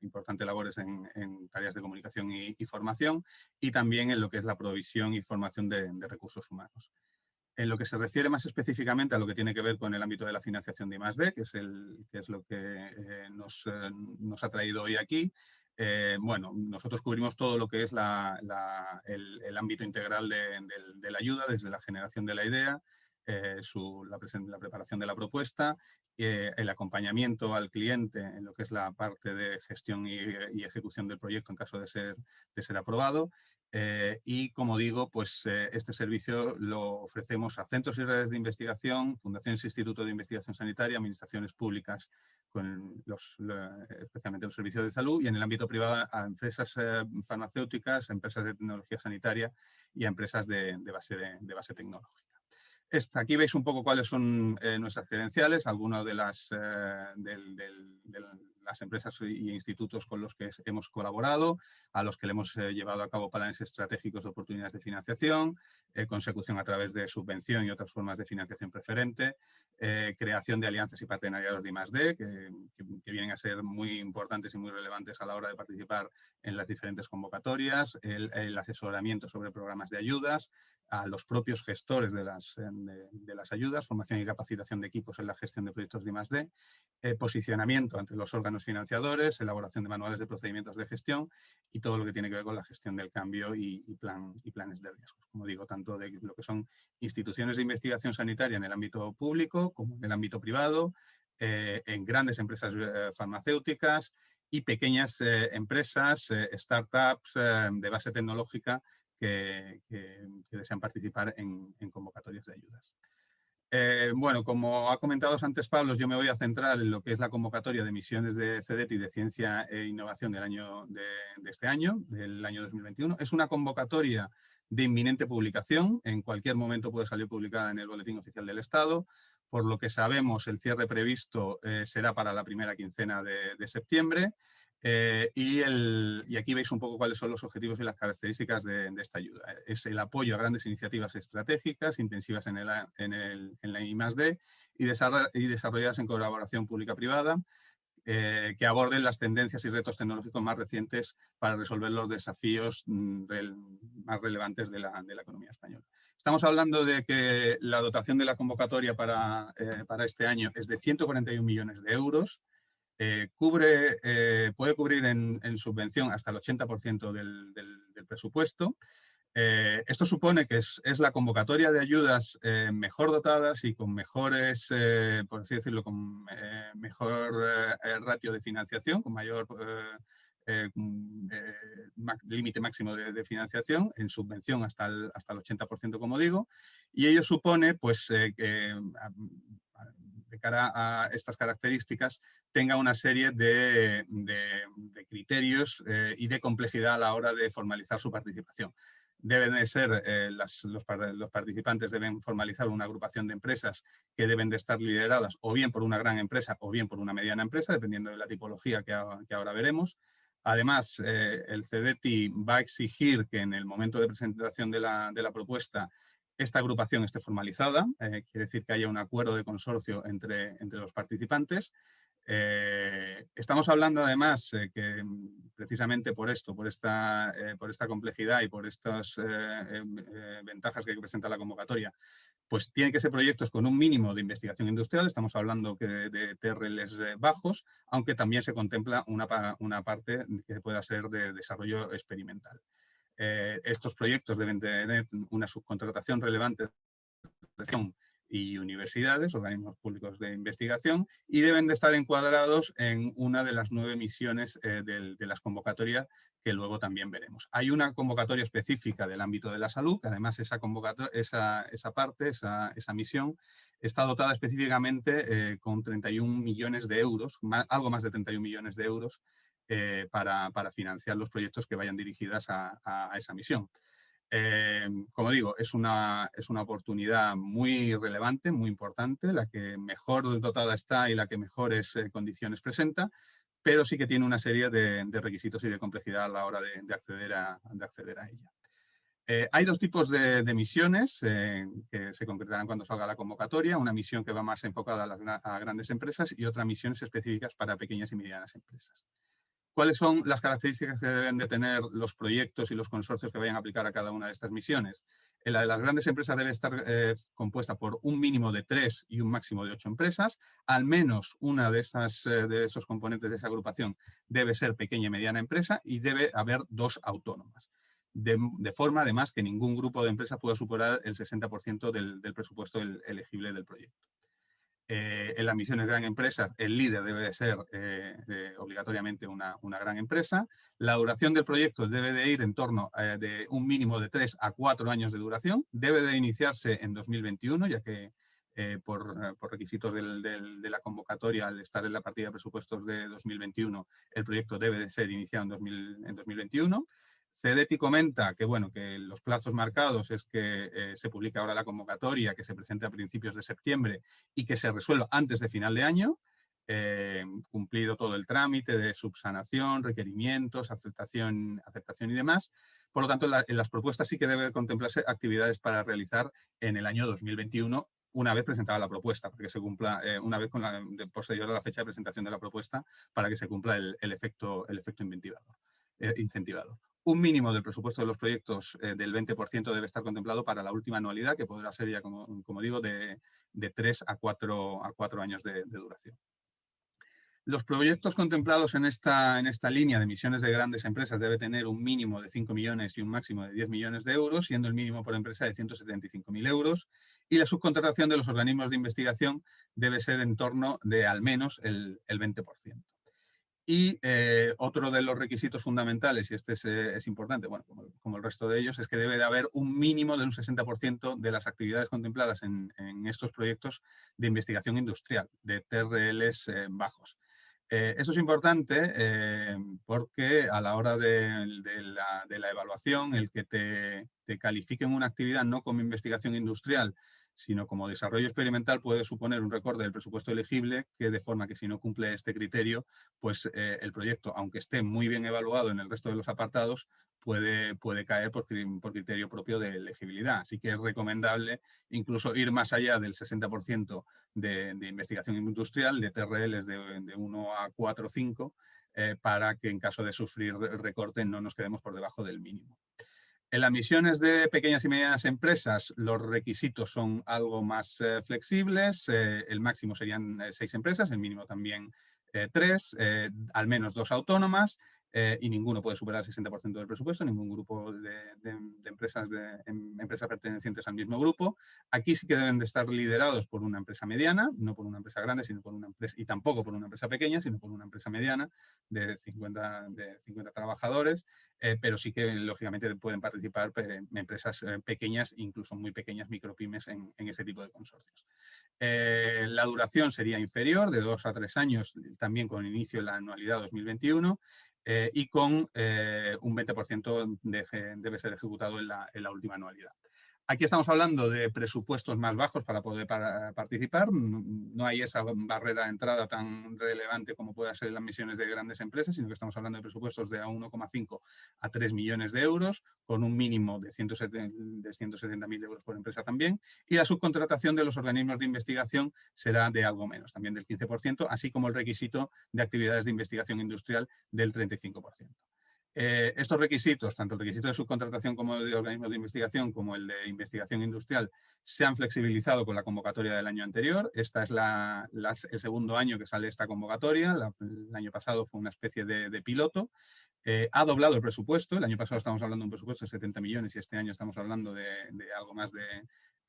importantes labores en, tareas de comunicación y, formación, y también en lo que es la provisión y formación de, recursos humanos. En lo que se refiere más específicamente a lo que tiene que ver con el ámbito de la financiación de I+.D., que es, el, que es lo que eh, nos, eh, nos, ha traído hoy aquí, eh, bueno, nosotros cubrimos todo lo que es el, ámbito integral de, la ayuda, desde la generación de la idea, eh, la, preparación de la propuesta, eh, el acompañamiento al cliente en lo que es la parte de gestión y, ejecución del proyecto en caso de ser, de ser aprobado. Eh, y como digo, pues este servicio lo ofrecemos a centros y redes de investigación, fundaciones e institutos de investigación sanitaria, administraciones públicas, con los, especialmente los servicios de salud, y en el ámbito privado a empresas farmacéuticas, empresas de tecnología sanitaria y a empresas de, de base tecnológica aquí veis un poco cuáles son eh, nuestras credenciales, algunas de las, eh, las empresas y institutos con los que hemos colaborado, a los que le hemos eh, llevado a cabo planes estratégicos de oportunidades de financiación, consecución a través de subvención y otras formas de financiación preferente, creación de alianzas y partenariados de I+.D., que, que, vienen a ser muy importantes y muy relevantes a la hora de participar en las diferentes convocatorias, el asesoramiento sobre programas de ayudas, a los propios gestores de las, de, las ayudas, formación y capacitación de equipos en la gestión de proyectos de I+.D., eh, posicionamiento entre los órganos financiadores, elaboración de manuales de procedimientos de gestión y todo lo que tiene que ver con la gestión del cambio y, plan, y planes de riesgos. Como digo, tanto de lo que son instituciones de investigación sanitaria en el ámbito público como en el ámbito privado, eh, en grandes empresas eh, farmacéuticas y pequeñas empresas, startups de base tecnológica que, desean participar en, convocatorias de ayudas. Eh, bueno, como ha comentado antes Pablo, yo me voy a centrar en lo que es la convocatoria de misiones de CEDETI de Ciencia e Innovación del año de, este año, del año 2021. Es una convocatoria de inminente publicación, en cualquier momento puede salir publicada en el Boletín Oficial del Estado. Por lo que sabemos, el cierre previsto eh, será para la primera quincena de septiembre eh, y, aquí veis un poco cuáles son los objetivos y las características de, esta ayuda. Es el apoyo a grandes iniciativas estratégicas, intensivas en, el, en, la I+.D. Y, y desarrolladas en colaboración pública-privada, eh, que aborden las tendencias y retos tecnológicos más recientes para resolver los desafíos mm, más relevantes de la, economía española. Estamos hablando de que la dotación de la convocatoria para, eh, para este año es de 141 millones de euros, eh, cubre, eh, puede cubrir en, subvención hasta el 80% del, presupuesto. Eh, esto supone que es, la convocatoria de ayudas mejor dotadas y con mejores, por así decirlo, con mejor ratio de financiación, con mayor límite máximo de, financiación, en subvención hasta el, hasta el 80%, como digo, y ello supone pues, que de cara a estas características, tenga una serie de, criterios eh, y de complejidad a la hora de formalizar su participación. Deben de ser, eh, los, participantes deben formalizar una agrupación de empresas que deben de estar lideradas o bien por una gran empresa o bien por una mediana empresa, dependiendo de la tipología que, ahora veremos. Además, eh, el CEDETI va a exigir que en el momento de presentación de la, de la propuesta esta agrupación esté formalizada, eh, quiere decir que haya un acuerdo de consorcio entre, entre los participantes. Eh, estamos hablando además eh, que mm, precisamente por esto, por esta, por esta complejidad y por estas ventajas que presenta la convocatoria, pues tienen que ser proyectos con un mínimo de investigación industrial, estamos hablando que de, TRLs bajos, aunque también se contempla una, una parte que pueda ser de desarrollo experimental. Eh, estos proyectos deben tener una subcontratación relevante y universidades, organismos públicos de investigación, y deben de estar encuadrados en una de las nueve misiones eh, de, las convocatorias que luego también veremos. Hay una convocatoria específica del ámbito de la salud, que además esa, esa, esa parte, esa, esa, misión, está dotada específicamente eh, con 31 millones de euros, algo más de 31 millones de euros, eh, para, financiar los proyectos que vayan dirigidas a, esa misión. Eh, como digo, es una, es una oportunidad muy relevante, muy importante, la que mejor dotada está y la que mejores eh, condiciones presenta, pero sí que tiene una serie de, requisitos y de complejidad a la hora de, acceder, a, de acceder a ella. Hay dos tipos de, misiones que se concretarán cuando salga la convocatoria, una misión que va más enfocada a, a grandes empresas y otra misiones específicas para pequeñas y medianas empresas. ¿Cuáles son las características que deben de tener los proyectos y los consorcios que vayan a aplicar a cada una de estas misiones? En la de las grandes empresas debe estar eh, compuesta por un mínimo de tres y un máximo de ocho empresas. Al menos una de, esas, eh, de esos componentes de esa agrupación debe ser pequeña y mediana empresa y debe haber dos autónomas. De, forma, además, que ningún grupo de empresas pueda superar el 60% del, presupuesto elegible del proyecto. Eh, en las misiones gran empresa, el líder debe de ser eh, obligatoriamente una, gran empresa. La duración del proyecto debe de ir en torno eh, de un mínimo de 3 a 4 años de duración. Debe de iniciarse en 2021, ya que por, requisitos de la convocatoria, al estar en la partida de presupuestos de 2021, el proyecto debe de ser iniciado en, en 2021. CEDETI comenta que, bueno, que los plazos marcados es que eh, se publica ahora la convocatoria, que se presente a principios de septiembre y que se resuelva antes de final de año, eh, cumplido todo el trámite de subsanación, requerimientos, aceptación, aceptación y demás. Por lo tanto, en, las propuestas sí que debe contemplarse actividades para realizar en el año 2021 una vez presentada la propuesta, para que se cumpla, eh, una vez con la, posterior a la fecha de presentación de la propuesta, para que se cumpla el, efecto, el efecto incentivador un mínimo del presupuesto de los proyectos eh, del 20% debe estar contemplado para la última anualidad, que podrá ser ya, como, digo, de, de 3 a 4, a años de, duración. Los proyectos contemplados en esta, línea de emisiones de grandes empresas debe tener un mínimo de 5 millones y un máximo de 10 millones de euros, siendo el mínimo por empresa de 175.000 euros. Y la subcontratación de los organismos de investigación debe ser en torno de al menos el 20%. Y eh, otro de los requisitos fundamentales, y este es, eh, importante, bueno, como, el resto de ellos, es que debe de haber un mínimo de un 60% de las actividades contempladas en, estos proyectos de investigación industrial, de TRLs eh, bajos. esto es importante porque a la hora de, la, evaluación, el que te, te califiquen una actividad no como investigación industrial, sino como desarrollo experimental puede suponer un recorte del presupuesto elegible que de forma que si no cumple este criterio, pues eh, el proyecto, aunque esté muy bien evaluado en el resto de los apartados, puede, puede caer por, criterio propio de elegibilidad. Así que es recomendable incluso ir más allá del 60% de, investigación industrial, de TRLs de, de 1 a 4 o 5, eh, para que en caso de sufrir recorte no nos quedemos por debajo del mínimo. En las misiones de pequeñas y medianas empresas los requisitos son algo más eh, flexibles, eh, el máximo serían eh, seis empresas, el mínimo también tres, al menos dos autónomas, eh, y ninguno puede superar el 60% del presupuesto, ningún grupo de, empresas, de em, empresas pertenecientes al mismo grupo. Aquí sí que deben de estar liderados por una empresa mediana, no por una empresa grande, sino por una empresa, y tampoco por una empresa pequeña, sino por una empresa mediana de 50, de 50 trabajadores, eh, pero sí que lógicamente pueden participar eh, empresas pequeñas, incluso muy pequeñas micropymes en, en ese tipo de consorcios. la duración sería inferior, de dos a tres años, también con inicio en la anualidad 2021, eh, y con eh, un 20% debe ser ejecutado en la última anualidad. Aquí estamos hablando de presupuestos más bajos para poder participar. No hay esa barrera de entrada tan relevante como puede ser las misiones de grandes empresas, sino que estamos hablando de presupuestos de 1,5 a 3 millones de euros, con un mínimo de 170.000 euros por empresa también. Y la subcontratación de los organismos de investigación será de algo menos, también del 15%, así como el requisito de actividades de investigación industrial del 35%. Eh, estos requisitos, tanto el requisito de subcontratación como el de organismos de investigación como el de investigación industrial, se han flexibilizado con la convocatoria del año anterior. Este es el segundo año que sale esta convocatoria. el año pasado fue una especie de, piloto. Eh, ha doblado el presupuesto. El año pasado estamos hablando de un presupuesto de 70 millones y este año estamos hablando de, algo más de,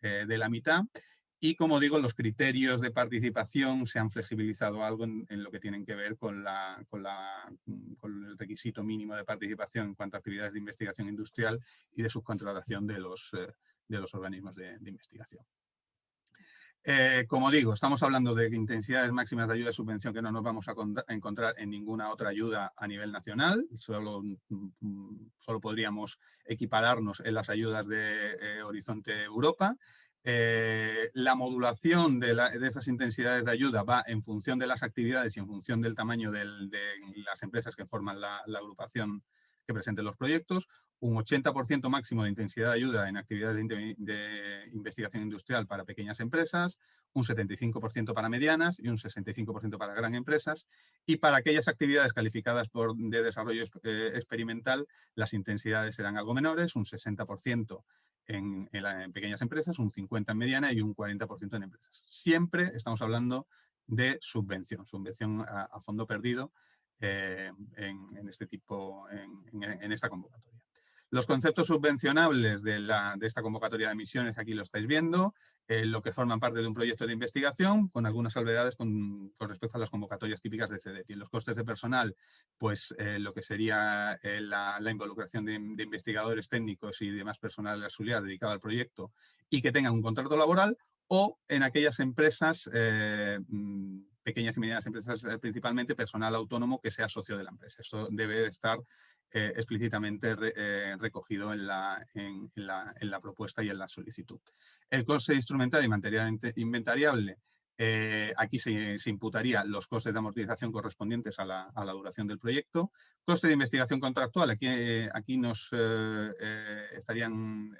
eh, de la mitad. Y como digo, los criterios de participación se han flexibilizado algo en, lo que tienen que ver con, la, con, la, con, el requisito mínimo de participación en cuanto a actividades de investigación industrial y de subcontratación de los, eh, de los organismos de, investigación. Eh, como digo, estamos hablando de intensidades máximas de ayuda y subvención que no nos vamos a encontrar en ninguna otra ayuda a nivel nacional. Solo, mm, solo podríamos equipararnos en las ayudas de eh, Horizonte Europa. Eh, la modulación de, esas intensidades de ayuda va en función de las actividades y en función del tamaño de las empresas que forman la, agrupación que presente los proyectos, un 80% máximo de intensidad de ayuda en actividades de, investigación industrial para pequeñas empresas, un 75% para medianas y un 65% para grandes empresas. Y para aquellas actividades calificadas por, de desarrollo eh, experimental, las intensidades serán algo menores, un 60% en, pequeñas empresas, un 50% en mediana y un 40% en empresas. Siempre estamos hablando de subvención, subvención a, fondo perdido eh, en, este tipo, en, esta convocatoria. Los conceptos subvencionables de, esta convocatoria de emisiones, aquí lo estáis viendo, eh, lo que forman parte de un proyecto de investigación, con algunas salvedades con, respecto a las convocatorias típicas de CDT. Los costes de personal, pues eh, lo que sería eh, la, involucración de, investigadores técnicos y demás personal auxiliar dedicado al proyecto y que tengan un contrato laboral, o en aquellas empresas mm, pequeñas y medianas empresas, principalmente personal autónomo que sea socio de la empresa. Esto debe estar eh, explícitamente eh, recogido en la, en, la, propuesta y en la solicitud. El coste instrumental y material inventariable, eh, aquí se, imputaría los costes de amortización correspondientes a la, duración del proyecto. Coste de investigación contractual, aquí, aquí nos estarían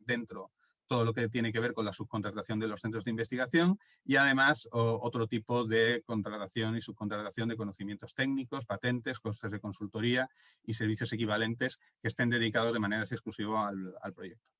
dentro todo lo que tiene que ver con la subcontratación de los centros de investigación y además otro tipo de contratación y subcontratación de conocimientos técnicos, patentes, costes de consultoría y servicios equivalentes que estén dedicados de manera exclusiva al, proyecto.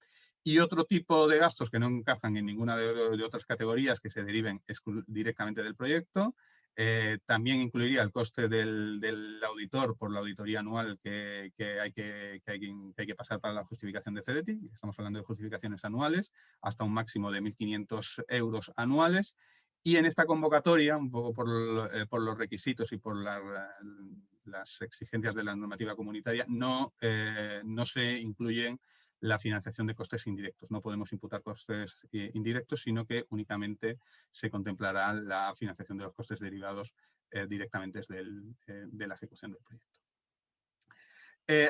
Y otro tipo de gastos que no encajan en ninguna de, de otras categorías que se deriven directamente del proyecto eh, también incluiría el coste del, auditor por la auditoría anual que, hay que, hay que, pasar para la justificación de CEDETI. Estamos hablando de justificaciones anuales, hasta un máximo de 1.500 euros anuales. Y en esta convocatoria, un poco por, eh, los requisitos y por las exigencias de la normativa comunitaria, no, eh, no se incluyen la financiación de costes indirectos. No podemos imputar costes eh, indirectos, sino que únicamente se contemplará la financiación de los costes derivados eh, directamente desde eh, de la ejecución del proyecto.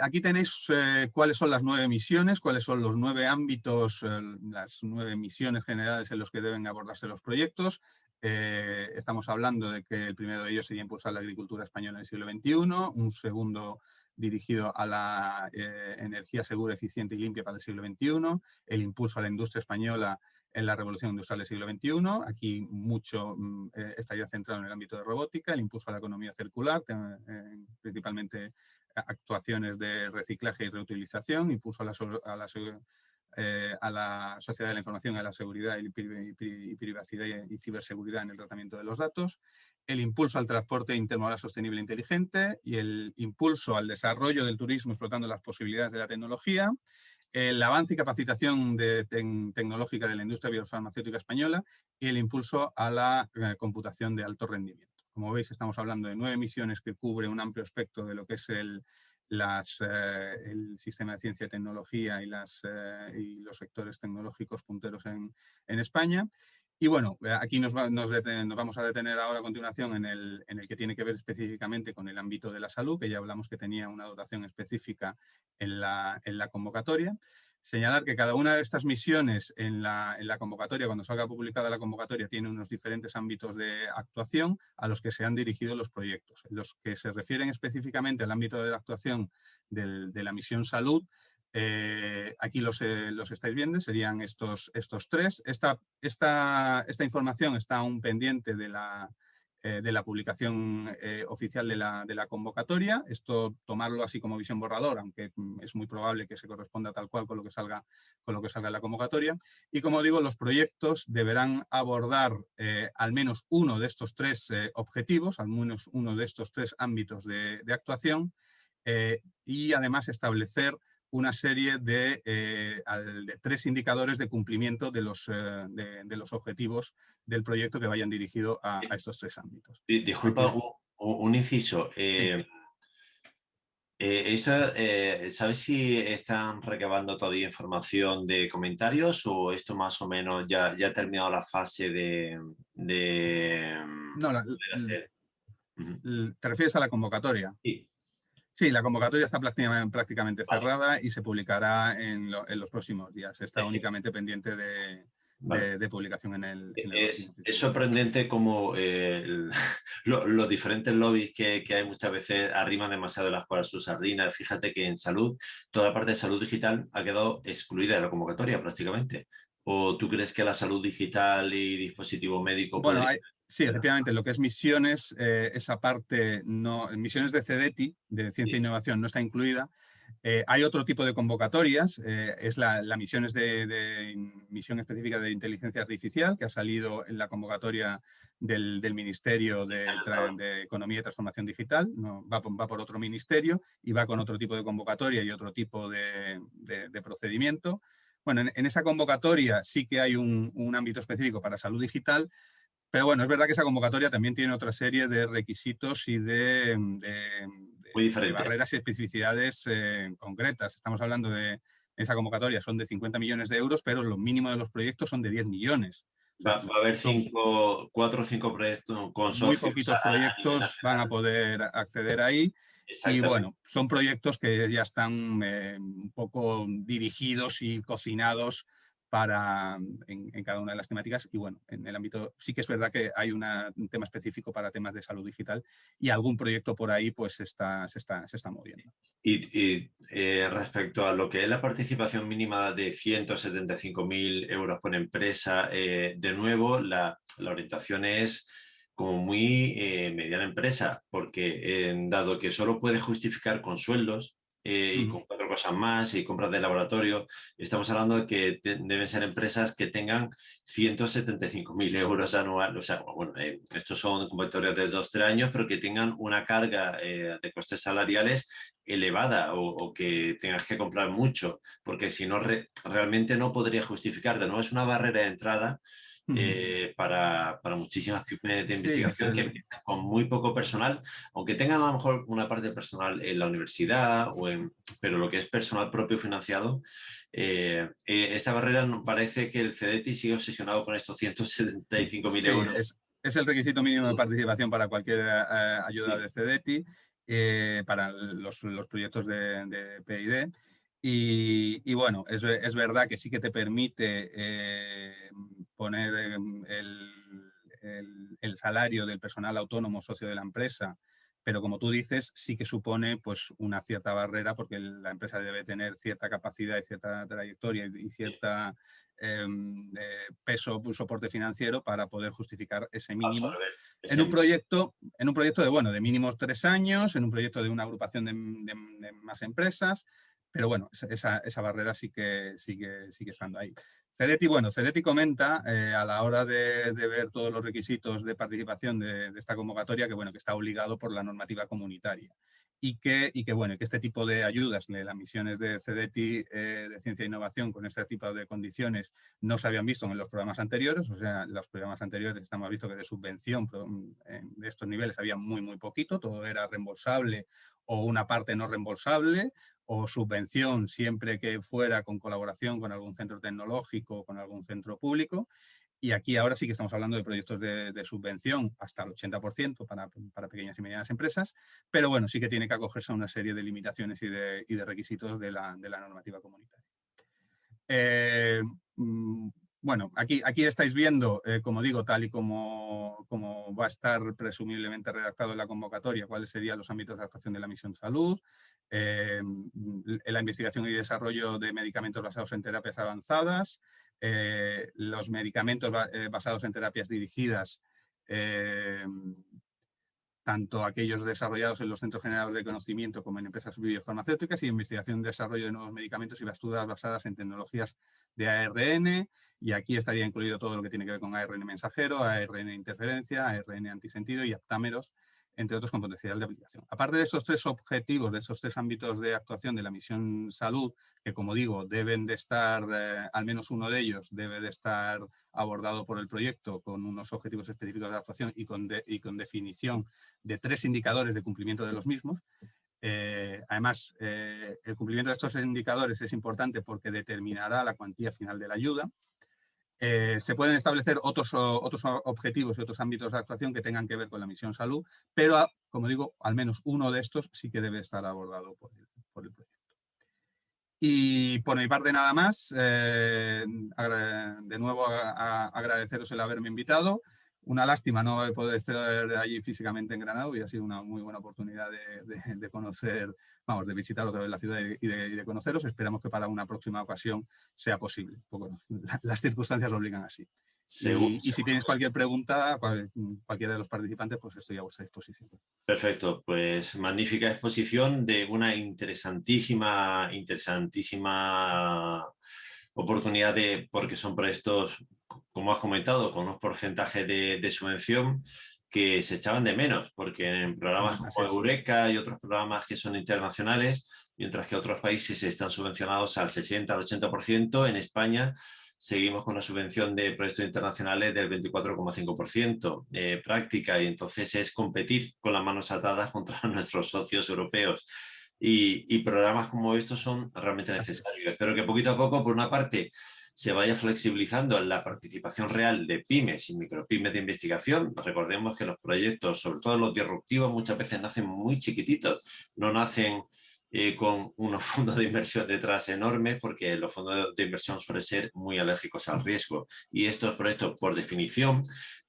aquí tenéis cuáles son las nueve misiones, cuáles son los nueve ámbitos, las nueve misiones generales en los que deben abordarse los proyectos. estamos hablando de que el primero de ellos sería impulsar la agricultura española en el siglo XXI, un segundo dirigido a la eh, energía segura, eficiente y limpia para el siglo XXI, el impulso a la industria española en la revolución industrial del siglo XXI. Aquí mucho mm, eh, estaría centrado en el ámbito de robótica, el impulso a la economía circular, eh, principalmente actuaciones de reciclaje y reutilización, impulso a la, a la eh, a la sociedad de la información, a la seguridad y, privacidad y, ciberseguridad en el tratamiento de los datos, el impulso al transporte intermodal sostenible e inteligente y el impulso al desarrollo del turismo explotando las posibilidades de la tecnología, el avance y capacitación tecnológica de la industria biofarmacéutica española y el impulso a la eh, computación de alto rendimiento. Como veis, estamos hablando de nueve misiones que cubren un amplio espectro de lo que es el, las, eh, el sistema de ciencia y tecnología y, las, eh, y los sectores tecnológicos punteros en, en España. Y bueno, eh, aquí nos, vamos a detener ahora a continuación en el, en el, que tiene que ver específicamente con el ámbito de la salud, que ya hablamos que tenía una dotación específica en la, en la convocatoria. Señalar que cada una de estas misiones en la, en la, convocatoria, cuando salga publicada la convocatoria, tiene unos diferentes ámbitos de actuación a los que se han dirigido los proyectos. Los que se refieren específicamente al ámbito de la actuación de la misión salud, eh, aquí los, eh, los, estáis viendo, serían estos, estos tres. Esta, esta, esta información está aún pendiente de la, eh, de la publicación oficial de la, de la, convocatoria. Esto tomarlo así como visión borrador, aunque mm, es muy probable que se corresponda tal cual con lo que salga, con lo que salga en la convocatoria. Y como digo, los proyectos deberán abordar al menos uno de estos tres objetivos, al menos uno de estos tres ámbitos de actuación y además establecer una serie de, eh, tres indicadores de cumplimiento de los, eh, de, los, objetivos del proyecto que vayan dirigidos a, estos tres ámbitos. Disculpa, un, inciso. ¿Sabes si están recabando todavía información de comentarios o esto más o menos ya, ya ha terminado la fase de... no, ¿Te refieres a la convocatoria? Sí. Sí, la convocatoria está prácticamente, cerrada y se publicará en, los próximos días. Está únicamente pendiente de, publicación en el... es, sorprendente como eh, los diferentes lobbies que, hay muchas veces arriman demasiado las cuales sus sardinas. Fíjate que en salud, toda la parte de salud digital ha quedado excluida de la convocatoria prácticamente. ¿O tú crees que la salud digital y dispositivo médico... Bueno, hay, Sí, efectivamente, lo que es misiones, eh, esa parte, no, misiones de CEDETI, de Ciencia e Innovación, no está incluida. Eh, hay otro tipo de convocatorias, eh, es la, la misiones de, misión específica de inteligencia artificial, que ha salido en la convocatoria del, Ministerio de, Economía y Transformación Digital, no, va, va, por otro ministerio y va con otro tipo de convocatoria y otro tipo de, procedimiento. Bueno, en, esa convocatoria sí que hay un, un ámbito específico para salud digital, pero bueno, es verdad que esa convocatoria también tiene otra serie de requisitos y de, barreras y especificidades eh, concretas. Estamos hablando de esa convocatoria, son de 50 millones de euros, pero lo mínimo de los proyectos son de 10 millones. Va, a haber cinco, cuatro o cinco proyectos con Muy poquitos proyectos van a poder acceder ahí. Y bueno, son proyectos que ya están eh, un poco dirigidos y cocinados para, en, cada una de las temáticas y bueno, en el ámbito sí que es verdad que hay un tema específico para temas de salud digital y algún proyecto por ahí pues está, se, está, se está moviendo. Y, eh, respecto a lo que es la participación mínima de 175.000 euros por empresa, eh, de nuevo la, la, orientación es como muy eh, mediana empresa, porque dado que solo puede justificar con sueldos, eh, y con cuatro cosas más y compras de laboratorio. Estamos hablando de que deben ser empresas que tengan 175.000 euros anuales. O sea, bueno, eh, estos son convocatorias de dos, tres años, pero que tengan una carga eh, de costes salariales elevada o, que tengas que comprar mucho, porque si no, realmente no podría justificar. De nuevo, es una barrera de entrada eh, para, para, muchísimas pymes de investigación que empiezan con muy poco personal, aunque tengan a lo mejor una parte personal en la universidad, o en, pero lo que es personal propio financiado, eh, eh, esta barrera parece que el CDT sigue obsesionado con estos 175.000 euros. Es, es, el requisito mínimo de participación para cualquier ayuda de CDT, para los, los, proyectos de, de PID. Y, bueno, es, es, verdad que sí que te permite poner el, el, salario del personal autónomo socio de la empresa, pero como tú dices, sí que supone pues, una cierta barrera porque la empresa debe tener cierta capacidad y cierta trayectoria y cierta em, eh, peso, soporte financiero para poder justificar ese mínimo. En un, proyecto, en un proyecto de, bueno, de mínimos tres años, en un proyecto de una agrupación de, más empresas, pero bueno, esa, esa, barrera sí que, sigue, sigue estando ahí. Cedeti, bueno, Cedeti comenta eh, a la hora de, ver todos los requisitos de participación de, esta convocatoria que, bueno, que está obligado por la normativa comunitaria y que, y que, bueno, que este tipo de ayudas, las misiones de CEDETI eh, de Ciencia e Innovación con este tipo de condiciones no se habían visto en los programas anteriores, o sea, los programas anteriores estamos visto que de subvención de estos niveles había muy, muy poquito, todo era reembolsable o una parte no reembolsable, o subvención siempre que fuera con colaboración con algún centro tecnológico o con algún centro público. Y aquí ahora sí que estamos hablando de proyectos de, subvención hasta el 80% para, para, pequeñas y medianas empresas, pero bueno, sí que tiene que acogerse a una serie de limitaciones y de, y de requisitos de la, de la, normativa comunitaria. Eh, mm, bueno, aquí, aquí estáis viendo, eh, como digo, tal y como, como, va a estar presumiblemente redactado en la convocatoria, cuáles serían los ámbitos de actuación de la misión salud, eh, la investigación y desarrollo de medicamentos basados en terapias avanzadas, eh, los medicamentos basados en terapias dirigidas tanto aquellos desarrollados en los centros generales de conocimiento como en empresas biofarmacéuticas y investigación desarrollo de nuevos medicamentos y basturas basadas en tecnologías de ARN y aquí estaría incluido todo lo que tiene que ver con ARN mensajero, ARN interferencia, ARN antisentido y aptámeros entre otros con potencial de aplicación. Aparte de esos tres objetivos, de esos tres ámbitos de actuación de la misión salud, que como digo, deben de estar, eh, al menos uno de ellos debe de estar abordado por el proyecto con unos objetivos específicos de actuación y con, y con definición de tres indicadores de cumplimiento de los mismos. Eh, además, eh, el cumplimiento de estos indicadores es importante porque determinará la cuantía final de la ayuda. Eh, se pueden establecer otros, otros objetivos y otros ámbitos de actuación que tengan que ver con la misión salud, pero, como digo, al menos uno de estos sí que debe estar abordado por el, proyecto. Y por mi parte nada más, eh, de nuevo agradeceros el haberme invitado una lástima no poder estar allí físicamente en Granada, ha sido una muy buena oportunidad de, conocer, vamos, de visitar otra vez la ciudad y de, conoceros. Esperamos que para una próxima ocasión sea posible. las circunstancias lo obligan así. y, si tienes cualquier pregunta, cualquiera de los participantes, pues estoy a vuestra disposición. Perfecto, pues magnífica exposición de una interesantísima, interesantísima oportunidad de, porque son proyectos como has comentado, con unos porcentajes de, subvención que se echaban de menos, porque en programas como Eureka y otros programas que son internacionales, mientras que otros países están subvencionados al 60, al 80%, en España seguimos con una subvención de proyectos internacionales del 24,5% de práctica y entonces es competir con las manos atadas contra nuestros socios europeos. Y, y programas como estos son realmente necesarios. Espero que poquito a poco, por una parte, se vaya flexibilizando la participación real de pymes y micropymes de investigación. Recordemos que los proyectos, sobre todo los disruptivos, muchas veces nacen muy chiquititos, no nacen eh, con unos fondos de inversión detrás enormes porque los fondos de inversión suelen ser muy alérgicos al riesgo y estos proyectos por definición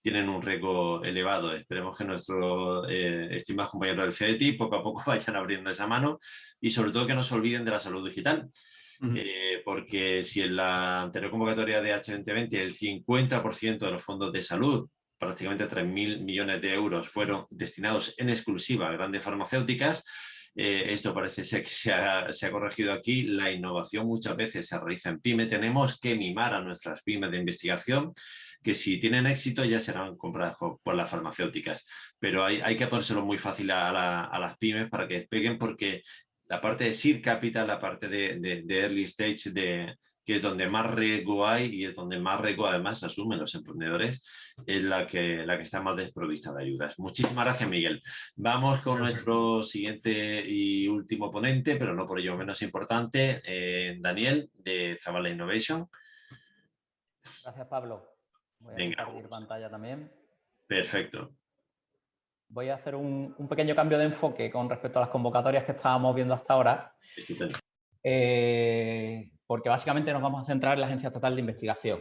tienen un riesgo elevado. Esperemos que nuestros eh, estimados compañeros del CDT poco a poco vayan abriendo esa mano y sobre todo que no se olviden de la salud digital. Eh, porque si en la anterior convocatoria de H2020 el 50% de los fondos de salud, prácticamente 3.000 millones de euros, fueron destinados en exclusiva a grandes farmacéuticas, eh, esto parece ser que se ha, se ha, corregido aquí, la innovación muchas veces se realiza en PYME, tenemos que mimar a nuestras pymes de investigación, que si tienen éxito ya serán compradas por las farmacéuticas, pero hay, hay que ponérselo muy fácil a, a, las pymes para que despeguen porque la parte de seed capital, la parte de, early stage, de, que es donde más riesgo hay y es donde más riesgo además asumen los emprendedores, es la que, la que está más desprovista de ayudas. Muchísimas gracias, Miguel. Vamos con nuestro siguiente y último ponente, pero no por ello menos importante, eh, Daniel, de Zavala Innovation. Gracias, Pablo. Voy a Venga, compartir pantalla también. Perfecto voy a hacer un, pequeño cambio de enfoque con respecto a las convocatorias que estábamos viendo hasta ahora. Eh, porque básicamente nos vamos a centrar en la Agencia Estatal de Investigación.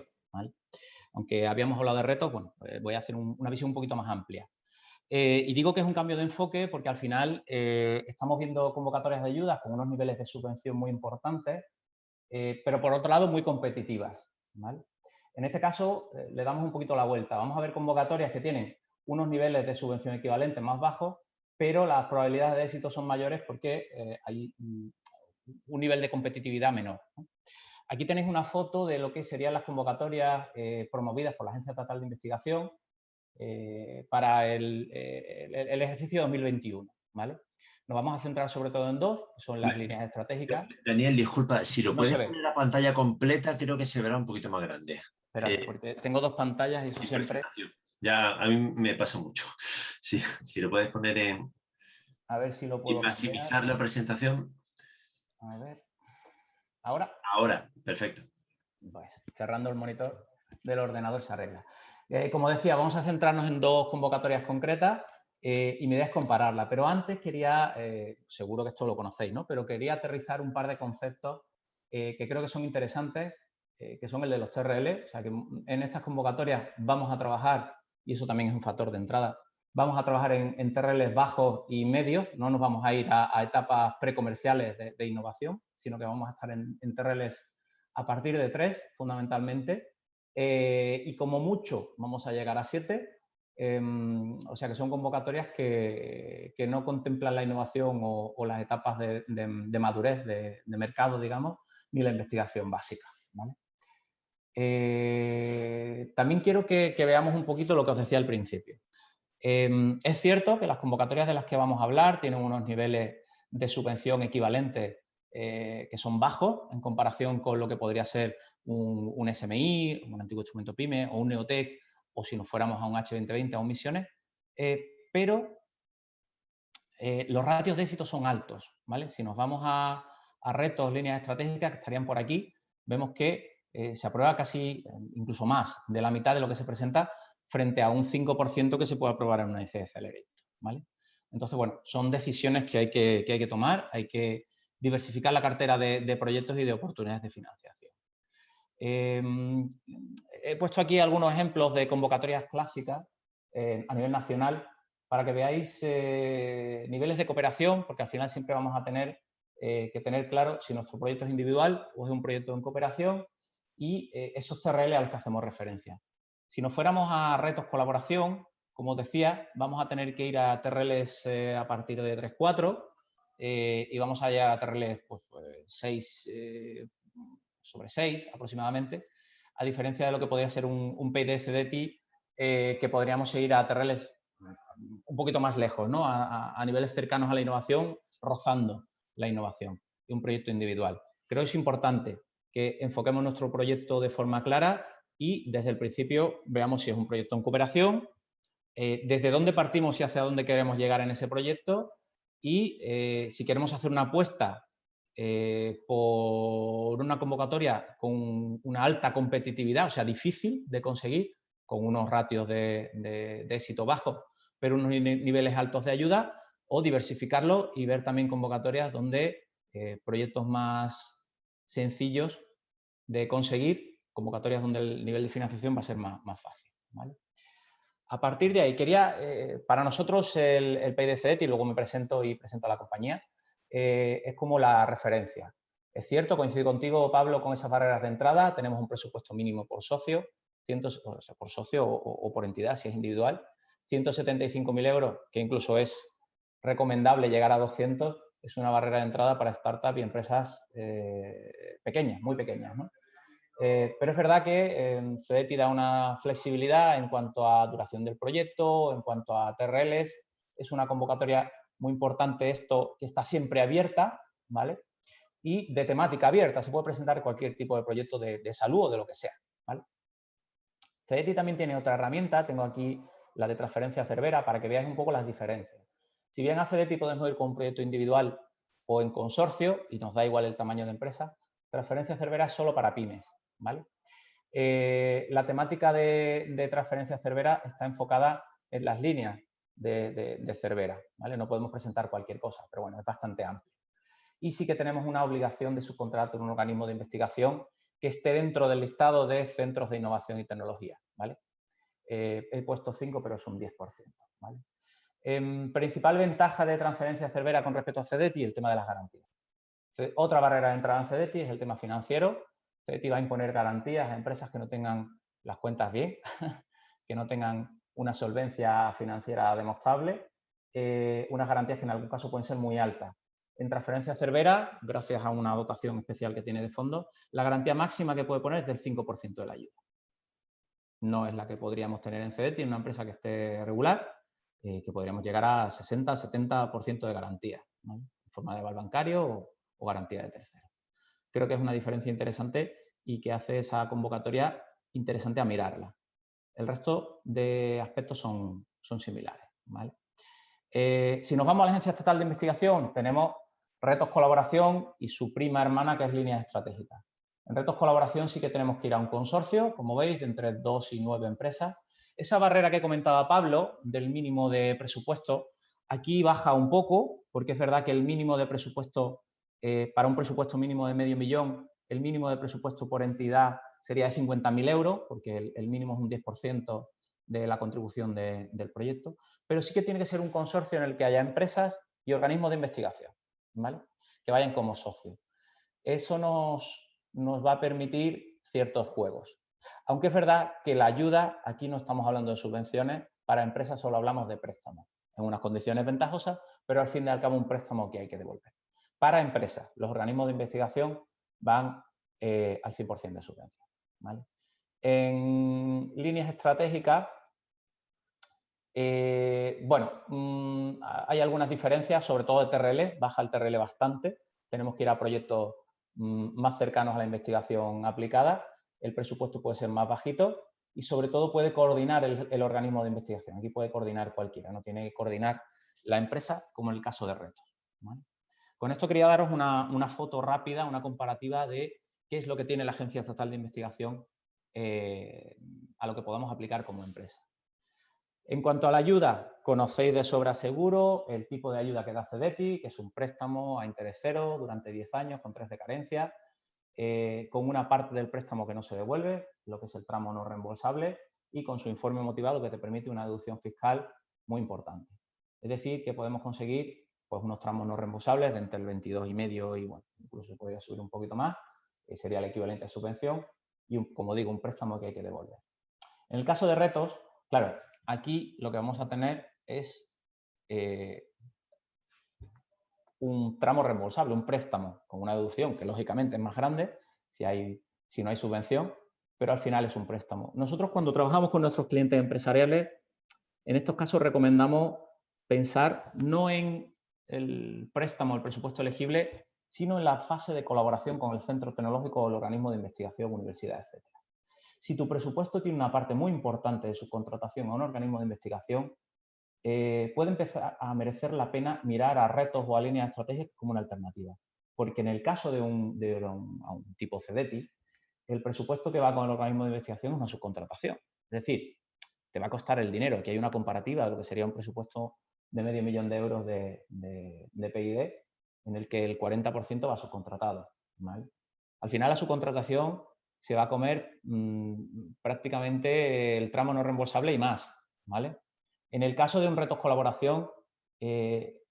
Aunque habíamos hablado de retos, bueno, pues voy a hacer una visión un poquito más amplia. Eh, y digo que es un cambio de enfoque porque al final eh, estamos viendo convocatorias de ayudas con unos niveles de subvención muy importantes, pero por otro lado muy competitivas. En este caso le damos un poquito la vuelta. Vamos a ver convocatorias que tienen unos niveles de subvención equivalentes más bajos, pero las probabilidades de éxito son mayores porque eh, hay un nivel de competitividad menor. Aquí tenéis una foto de lo que serían las convocatorias eh, promovidas por la Agencia Estatal de Investigación eh, para el, ejercicio 2021. ¿vale? Nos vamos a centrar sobre todo en dos, son las líneas estratégicas. Daniel, disculpa, si lo puedes poner la pantalla completa, creo que se verá un poquito más grande. Espera, porque tengo dos pantallas y eso siempre... Ya a mí me pasa mucho. Si, si lo puedes poner en... A ver si lo puedo... Y maximizar la presentación. A ver. ¿Ahora? Ahora, perfecto. Pues, cerrando el monitor del ordenador se arregla. Eh, como decía, vamos a centrarnos en dos convocatorias concretas eh, y mi idea es compararla. Pero antes quería, eh, seguro que esto lo conocéis, ¿no? Pero quería aterrizar un par de conceptos que creo que son interesantes, que son el de los TRL. O sea, que en estas convocatorias vamos a trabajar y eso también es un factor de entrada. Vamos a trabajar en, en TRLs bajos y medios, no nos vamos a ir a, etapas precomerciales de, innovación, sino que vamos a estar en, en TRLs a partir de tres, fundamentalmente, eh, y como mucho vamos a llegar a siete, em, o sea que son convocatorias que, no contemplan la innovación o, las etapas de, de madurez de, mercado, digamos, ni la investigación básica. Eh, también quiero que, veamos un poquito lo que os decía al principio. Em, es cierto que las convocatorias de las que vamos a hablar tienen unos niveles de subvención equivalentes eh, que son bajos en comparación con lo que podría ser un, SMI, un antiguo instrumento PYME o un Neotec o si nos fuéramos a un H2020 o un Misiones, eh, pero los ratios de éxito son altos. ¿vale? Si nos vamos a, a retos, líneas estratégicas que estarían por aquí, vemos que se aprueba casi, incluso más, de la mitad de lo que se presenta frente a un 5% que se puede aprobar en una IC Accelerator. ¿vale? Entonces, bueno, son decisiones que hay que, hay que tomar, hay que diversificar la cartera de, proyectos y de oportunidades de financiación. Em, he puesto aquí algunos ejemplos de convocatorias clásicas eh, a nivel nacional para que veáis eh, niveles de cooperación, porque al final siempre vamos a tener eh, que tener claro si nuestro proyecto es individual o es un proyecto en cooperación y esos TRL a los que hacemos referencia. Si nos fuéramos a retos colaboración, como os decía, vamos a tener que ir a TRLs eh, a partir de 3.4 eh, y vamos a llegar a TRLs pues, 6 eh, sobre 6 aproximadamente, a diferencia de lo que podría ser un, un PID que podríamos ir a TRLs un poquito más lejos, ¿no? a, niveles cercanos a la innovación, rozando la innovación de un proyecto individual. Creo que es importante que enfoquemos nuestro proyecto de forma clara y desde el principio veamos si es un proyecto en cooperación, eh, desde dónde partimos y hacia dónde queremos llegar en ese proyecto y eh, si queremos hacer una apuesta eh, por una convocatoria con una alta competitividad, o sea, difícil de conseguir, con unos ratios de, éxito bajos, pero unos niveles altos de ayuda, o diversificarlo y ver también convocatorias donde proyectos más sencillos de conseguir convocatorias donde el nivel de financiación va a ser más, fácil. A partir de ahí, quería, eh, para nosotros el, el PIDCET, y luego me presento y presento a la compañía, eh, es como la referencia. Es cierto, coincido contigo, Pablo, con esas barreras de entrada, tenemos un presupuesto mínimo por socio, cientos, por socio o, por entidad, si es individual, 175.000 euros, que incluso es recomendable llegar a 200, es una barrera de entrada para startups y empresas eh, pequeñas, muy pequeñas. ¿no? Eh, pero es verdad que eh, FEDETI da una flexibilidad en cuanto a duración del proyecto, en cuanto a TRLs. Es una convocatoria muy importante esto que está siempre abierta, ¿vale? Y de temática abierta, se puede presentar cualquier tipo de proyecto de, salud o de lo que sea, ¿vale? FEDETI también tiene otra herramienta, tengo aquí la de transferencia Cervera para que veáis un poco las diferencias. Si bien a FEDETI podemos ir con un proyecto individual o en consorcio, y nos da igual el tamaño de empresa, transferencia Cervera es solo para pymes, eh, la temática de, transferencia Cervera está enfocada en las líneas de, Cervera, ¿vale? No podemos presentar cualquier cosa, pero bueno, es bastante amplio. Y sí que tenemos una obligación de subcontrato en un organismo de investigación que esté dentro del listado de centros de innovación y tecnología, ¿vale? Eh, he puesto 5, pero es un 10%, ¿vale? Em, principal ventaja de transferencia Cervera con respecto a CEDETI, el tema de las garantías. Otra barrera de entrada en CEDETI es el tema financiero, CETI va a imponer garantías a empresas que no tengan las cuentas bien, que no tengan una solvencia financiera demostrable, eh, unas garantías que en algún caso pueden ser muy altas. En transferencia Cervera, gracias a una dotación especial que tiene de fondo, la garantía máxima que puede poner es del 5% de la ayuda. No es la que podríamos tener en CEDETI, en una empresa que esté regular, eh, que podríamos llegar a 60-70% de garantía, en forma de aval bancario o, garantía de tercero creo que es una diferencia interesante y que hace esa convocatoria interesante a mirarla. El resto de aspectos son, son similares. Eh, si nos vamos a la Agencia Estatal de Investigación, tenemos retos colaboración y su prima hermana, que es líneas estratégicas. En retos colaboración sí que tenemos que ir a un consorcio, como veis, de entre dos y nueve empresas. Esa barrera que comentaba Pablo, del mínimo de presupuesto, aquí baja un poco, porque es verdad que el mínimo de presupuesto eh, para un presupuesto mínimo de medio millón, el mínimo de presupuesto por entidad sería de 50.000 euros, porque el, mínimo es un 10% de la contribución del proyecto, pero sí que tiene que ser un consorcio en el que haya empresas y organismos de investigación, ¿vale? que vayan como socios. Eso nos, nos va a permitir ciertos juegos. Aunque es verdad que la ayuda, aquí no estamos hablando de subvenciones, para empresas solo hablamos de préstamos, en unas condiciones ventajosas, pero al fin y al cabo un préstamo que hay que devolver para empresas. Los organismos de investigación van eh, al 100% de subvención. En líneas estratégicas, Eh, bueno, mm, hay algunas diferencias, sobre todo de TRL, baja el TRL bastante. Tenemos que ir a proyectos mm, más cercanos a la investigación aplicada. El presupuesto puede ser más bajito y sobre todo puede coordinar el, organismo de investigación. Aquí puede coordinar cualquiera, no tiene que coordinar la empresa como en el caso de retos. Con esto quería daros una, foto rápida, una comparativa de qué es lo que tiene la Agencia Estatal de Investigación eh, a lo que podamos aplicar como empresa. En cuanto a la ayuda, conocéis de sobra seguro el tipo de ayuda que da CEDETI, que es un préstamo a interés cero durante 10 años con tres de carencia, eh, con una parte del préstamo que no se devuelve, lo que es el tramo no reembolsable, y con su informe motivado que te permite una deducción fiscal muy importante. Es decir, que podemos conseguir pues, unos tramos no reembolsables de entre el 22,5 y, bueno, incluso se podría subir un poquito más, que sería el equivalente a subvención, y, como digo, un préstamo que hay que devolver. En el caso de retos, claro, aquí lo que vamos a tener es eh, un tramo reembolsable, un préstamo con una deducción que lógicamente es más grande si, no hay subvención, pero al final es un préstamo. Nosotros cuando trabajamos con nuestros clientes empresariales, en estos casos recomendamos pensar no en el préstamo, el presupuesto elegible, sino en la fase de colaboración con el centro tecnológico o el organismo de investigación, universidad, etc. Si tu presupuesto tiene una parte muy importante de su contratación a un organismo de investigación, eh, puede empezar a merecer la pena mirar a retos o a líneas estratégicas como una alternativa. Porque en el caso de un, tipo CEDETI, el presupuesto que va con el organismo de investigación es una subcontratación. Es decir, te va a costar el dinero. Aquí hay una comparativa de lo que sería un presupuesto de medio millón de euros de, de, PID, en el que el 40% va subcontratado. Al final la subcontratación se va a comer mm, prácticamente el tramo no reembolsable y más. ¿vale? En el caso de un reto colaboración, eh,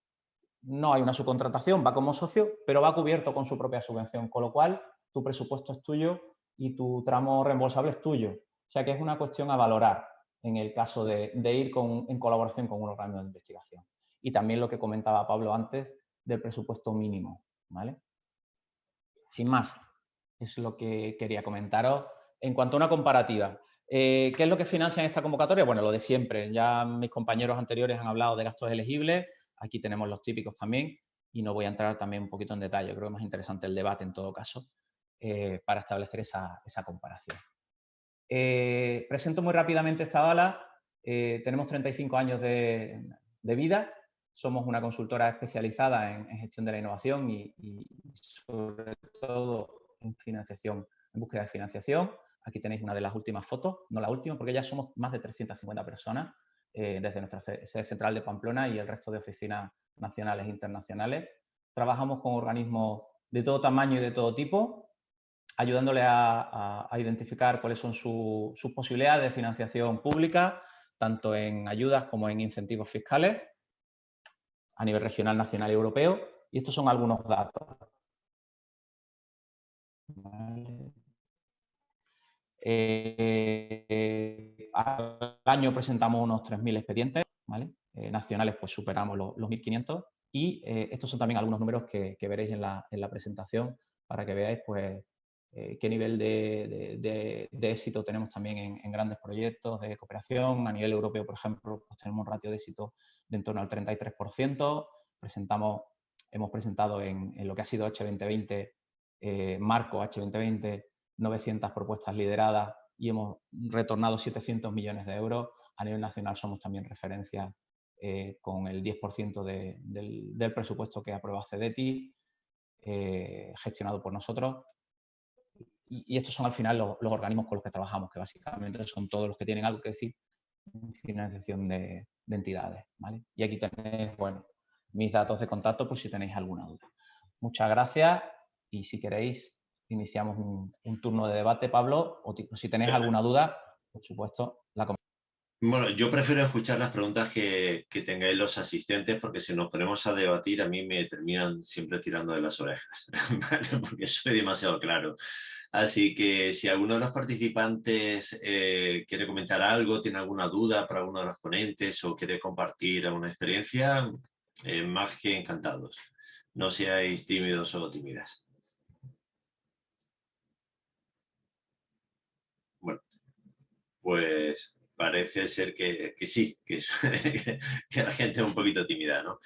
no hay una subcontratación, va como socio, pero va cubierto con su propia subvención, con lo cual tu presupuesto es tuyo y tu tramo reembolsable es tuyo. O sea que es una cuestión a valorar en el caso de, ir en colaboración con un organismo de investigación. Y también lo que comentaba Pablo antes del presupuesto mínimo. ¿vale? Sin más, es lo que quería comentaros. En cuanto a una comparativa, eh, ¿qué es lo que financia en esta convocatoria? Bueno, lo de siempre. Ya mis compañeros anteriores han hablado de gastos elegibles. Aquí tenemos los típicos también y no voy a entrar también un poquito en detalle. Creo que es más interesante el debate en todo caso eh, para establecer esa, comparación. Eh, presento muy rápidamente Zabala. tenemos 35 años de, vida. Somos una consultora especializada en, gestión de la innovación y, y sobre todo en financiación, en búsqueda de financiación. Aquí tenéis una de las últimas fotos, no la última, porque ya somos más de 350 personas eh, desde nuestra sede central de Pamplona y el resto de oficinas nacionales e internacionales. Trabajamos con organismos de todo tamaño y de todo tipo, ayudándole a, identificar cuáles son sus posibilidades de financiación pública, tanto en ayudas como en incentivos fiscales a nivel regional, nacional y europeo. Y estos son algunos datos. Eh, al año presentamos unos 3.000 expedientes, eh, nacionales pues superamos los, 1.500 y eh, estos son también algunos números que, veréis en la, presentación para que veáis pues qué nivel de, éxito tenemos también en, grandes proyectos de cooperación. A nivel europeo, por ejemplo, pues tenemos un ratio de éxito de en torno al 33%. Presentamos, hemos presentado en, en lo que ha sido H2020 eh, marco H2020, 900 propuestas lideradas y hemos retornado 700 millones de euros. A nivel nacional somos también referencia eh, con el 10% del, presupuesto que aprueba CEDETI, eh, gestionado por nosotros. Y, estos son al final los, organismos con los que trabajamos, que básicamente son todos los que tienen algo que decir financiación de, entidades. Y aquí tenéis bueno, mis datos de contacto por si tenéis alguna duda. Muchas gracias y si queréis iniciamos un, turno de debate, Pablo, o si tenéis alguna duda, por supuesto, la Bueno, yo prefiero escuchar las preguntas que, que, tengáis los asistentes porque si nos ponemos a debatir a mí me terminan siempre tirando de las orejas, porque soy demasiado claro. Así que si alguno de los participantes eh, quiere comentar algo, tiene alguna duda para alguno de los ponentes o quiere compartir alguna experiencia, eh, más que encantados. No seáis tímidos o tímidas. Pues parece ser que, sí, que, que, la gente es un poquito tímida, ¿no?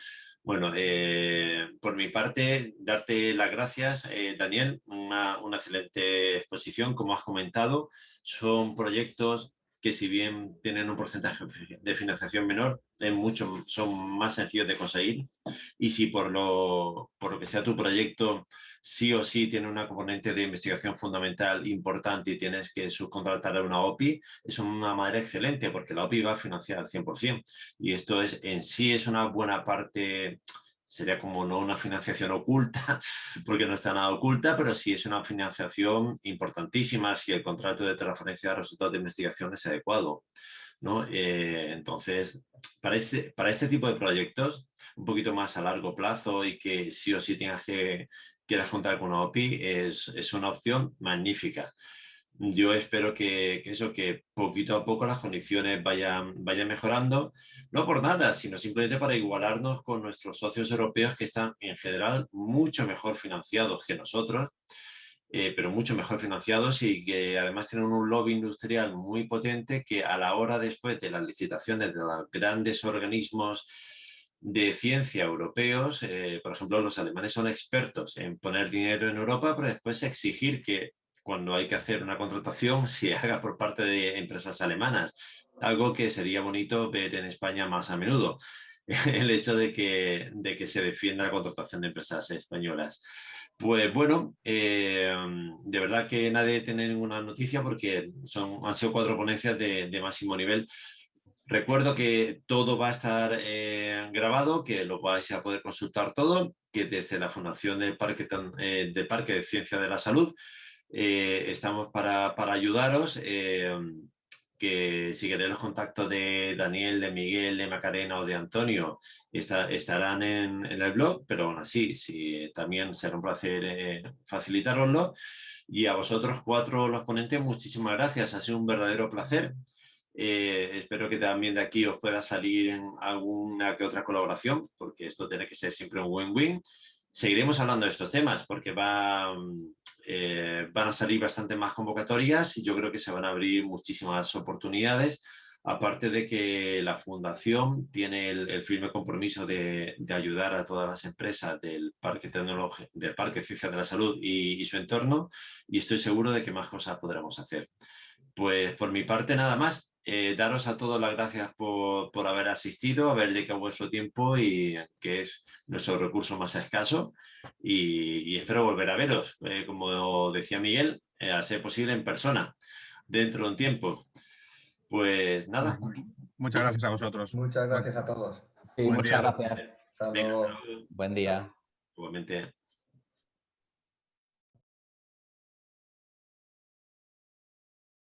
Bueno, eh, por mi parte, darte las gracias, eh, Daniel, una, una, excelente exposición, como has comentado, son proyectos que si bien tienen un porcentaje de financiación menor, es mucho, son más sencillos de conseguir. Y si por lo, por lo que sea tu proyecto sí o sí tiene una componente de investigación fundamental importante y tienes que subcontratar a una OPI, es una manera excelente porque la OPI va a financiar al 100%. Y esto es en sí es una buena parte sería como no una financiación oculta, porque no está nada oculta, pero sí es una financiación importantísima si el contrato de transferencia de resultados de investigación es adecuado. ¿no? Eh, entonces, para este, para este tipo de proyectos, un poquito más a largo plazo y que sí o sí tengas que quieras contar con una OPI, es, es una opción magnífica. Yo espero que, eso, que poquito a poco las condiciones vayan, vayan mejorando, no por nada, sino simplemente para igualarnos con nuestros socios europeos que están en general mucho mejor financiados que nosotros, eh, pero mucho mejor financiados y que además tienen un lobby industrial muy potente que a la hora después de las licitaciones de los grandes organismos de ciencia europeos, eh, por ejemplo, los alemanes son expertos en poner dinero en Europa, pero después exigir que cuando hay que hacer una contratación se haga por parte de empresas alemanas, algo que sería bonito ver en España más a menudo, el hecho de que, de que se defienda la contratación de empresas españolas. Pues bueno, eh, de verdad que nadie tiene ninguna noticia porque son, han sido cuatro ponencias de, máximo nivel. Recuerdo que todo va a estar eh, grabado, que lo vais a poder consultar todo, que desde la Fundación del Parque, eh, del Parque de Ciencia de la Salud eh, estamos para, para ayudaros. Eh, que si queréis los contactos de Daniel, de Miguel, de Macarena o de Antonio estarán en, el blog, pero aún así, si, también será un placer facilitaroslo. Y a vosotros cuatro los ponentes, muchísimas gracias, ha sido un verdadero placer. Espero que también de aquí os pueda salir alguna que otra colaboración, porque esto tiene que ser siempre un win-win. Seguiremos hablando de estos temas, porque eh, van a salir bastante más convocatorias y yo creo que se van a abrir muchísimas oportunidades, aparte de que la Fundación tiene el, firme compromiso de, ayudar a todas las empresas del Parque, del Parque Ciencia de la Salud y, su entorno y estoy seguro de que más cosas podremos hacer. Pues por mi parte nada más, eh, daros a todos las gracias por, por, haber asistido, haber dedicado vuestro tiempo y que es nuestro recurso más escaso y, espero volver a veros, eh, como decía Miguel, eh, a ser posible en persona, dentro de un tiempo. Pues nada. Muchas gracias a vosotros. Muchas gracias a todos. muchas gracias. Buen día. Igualmente.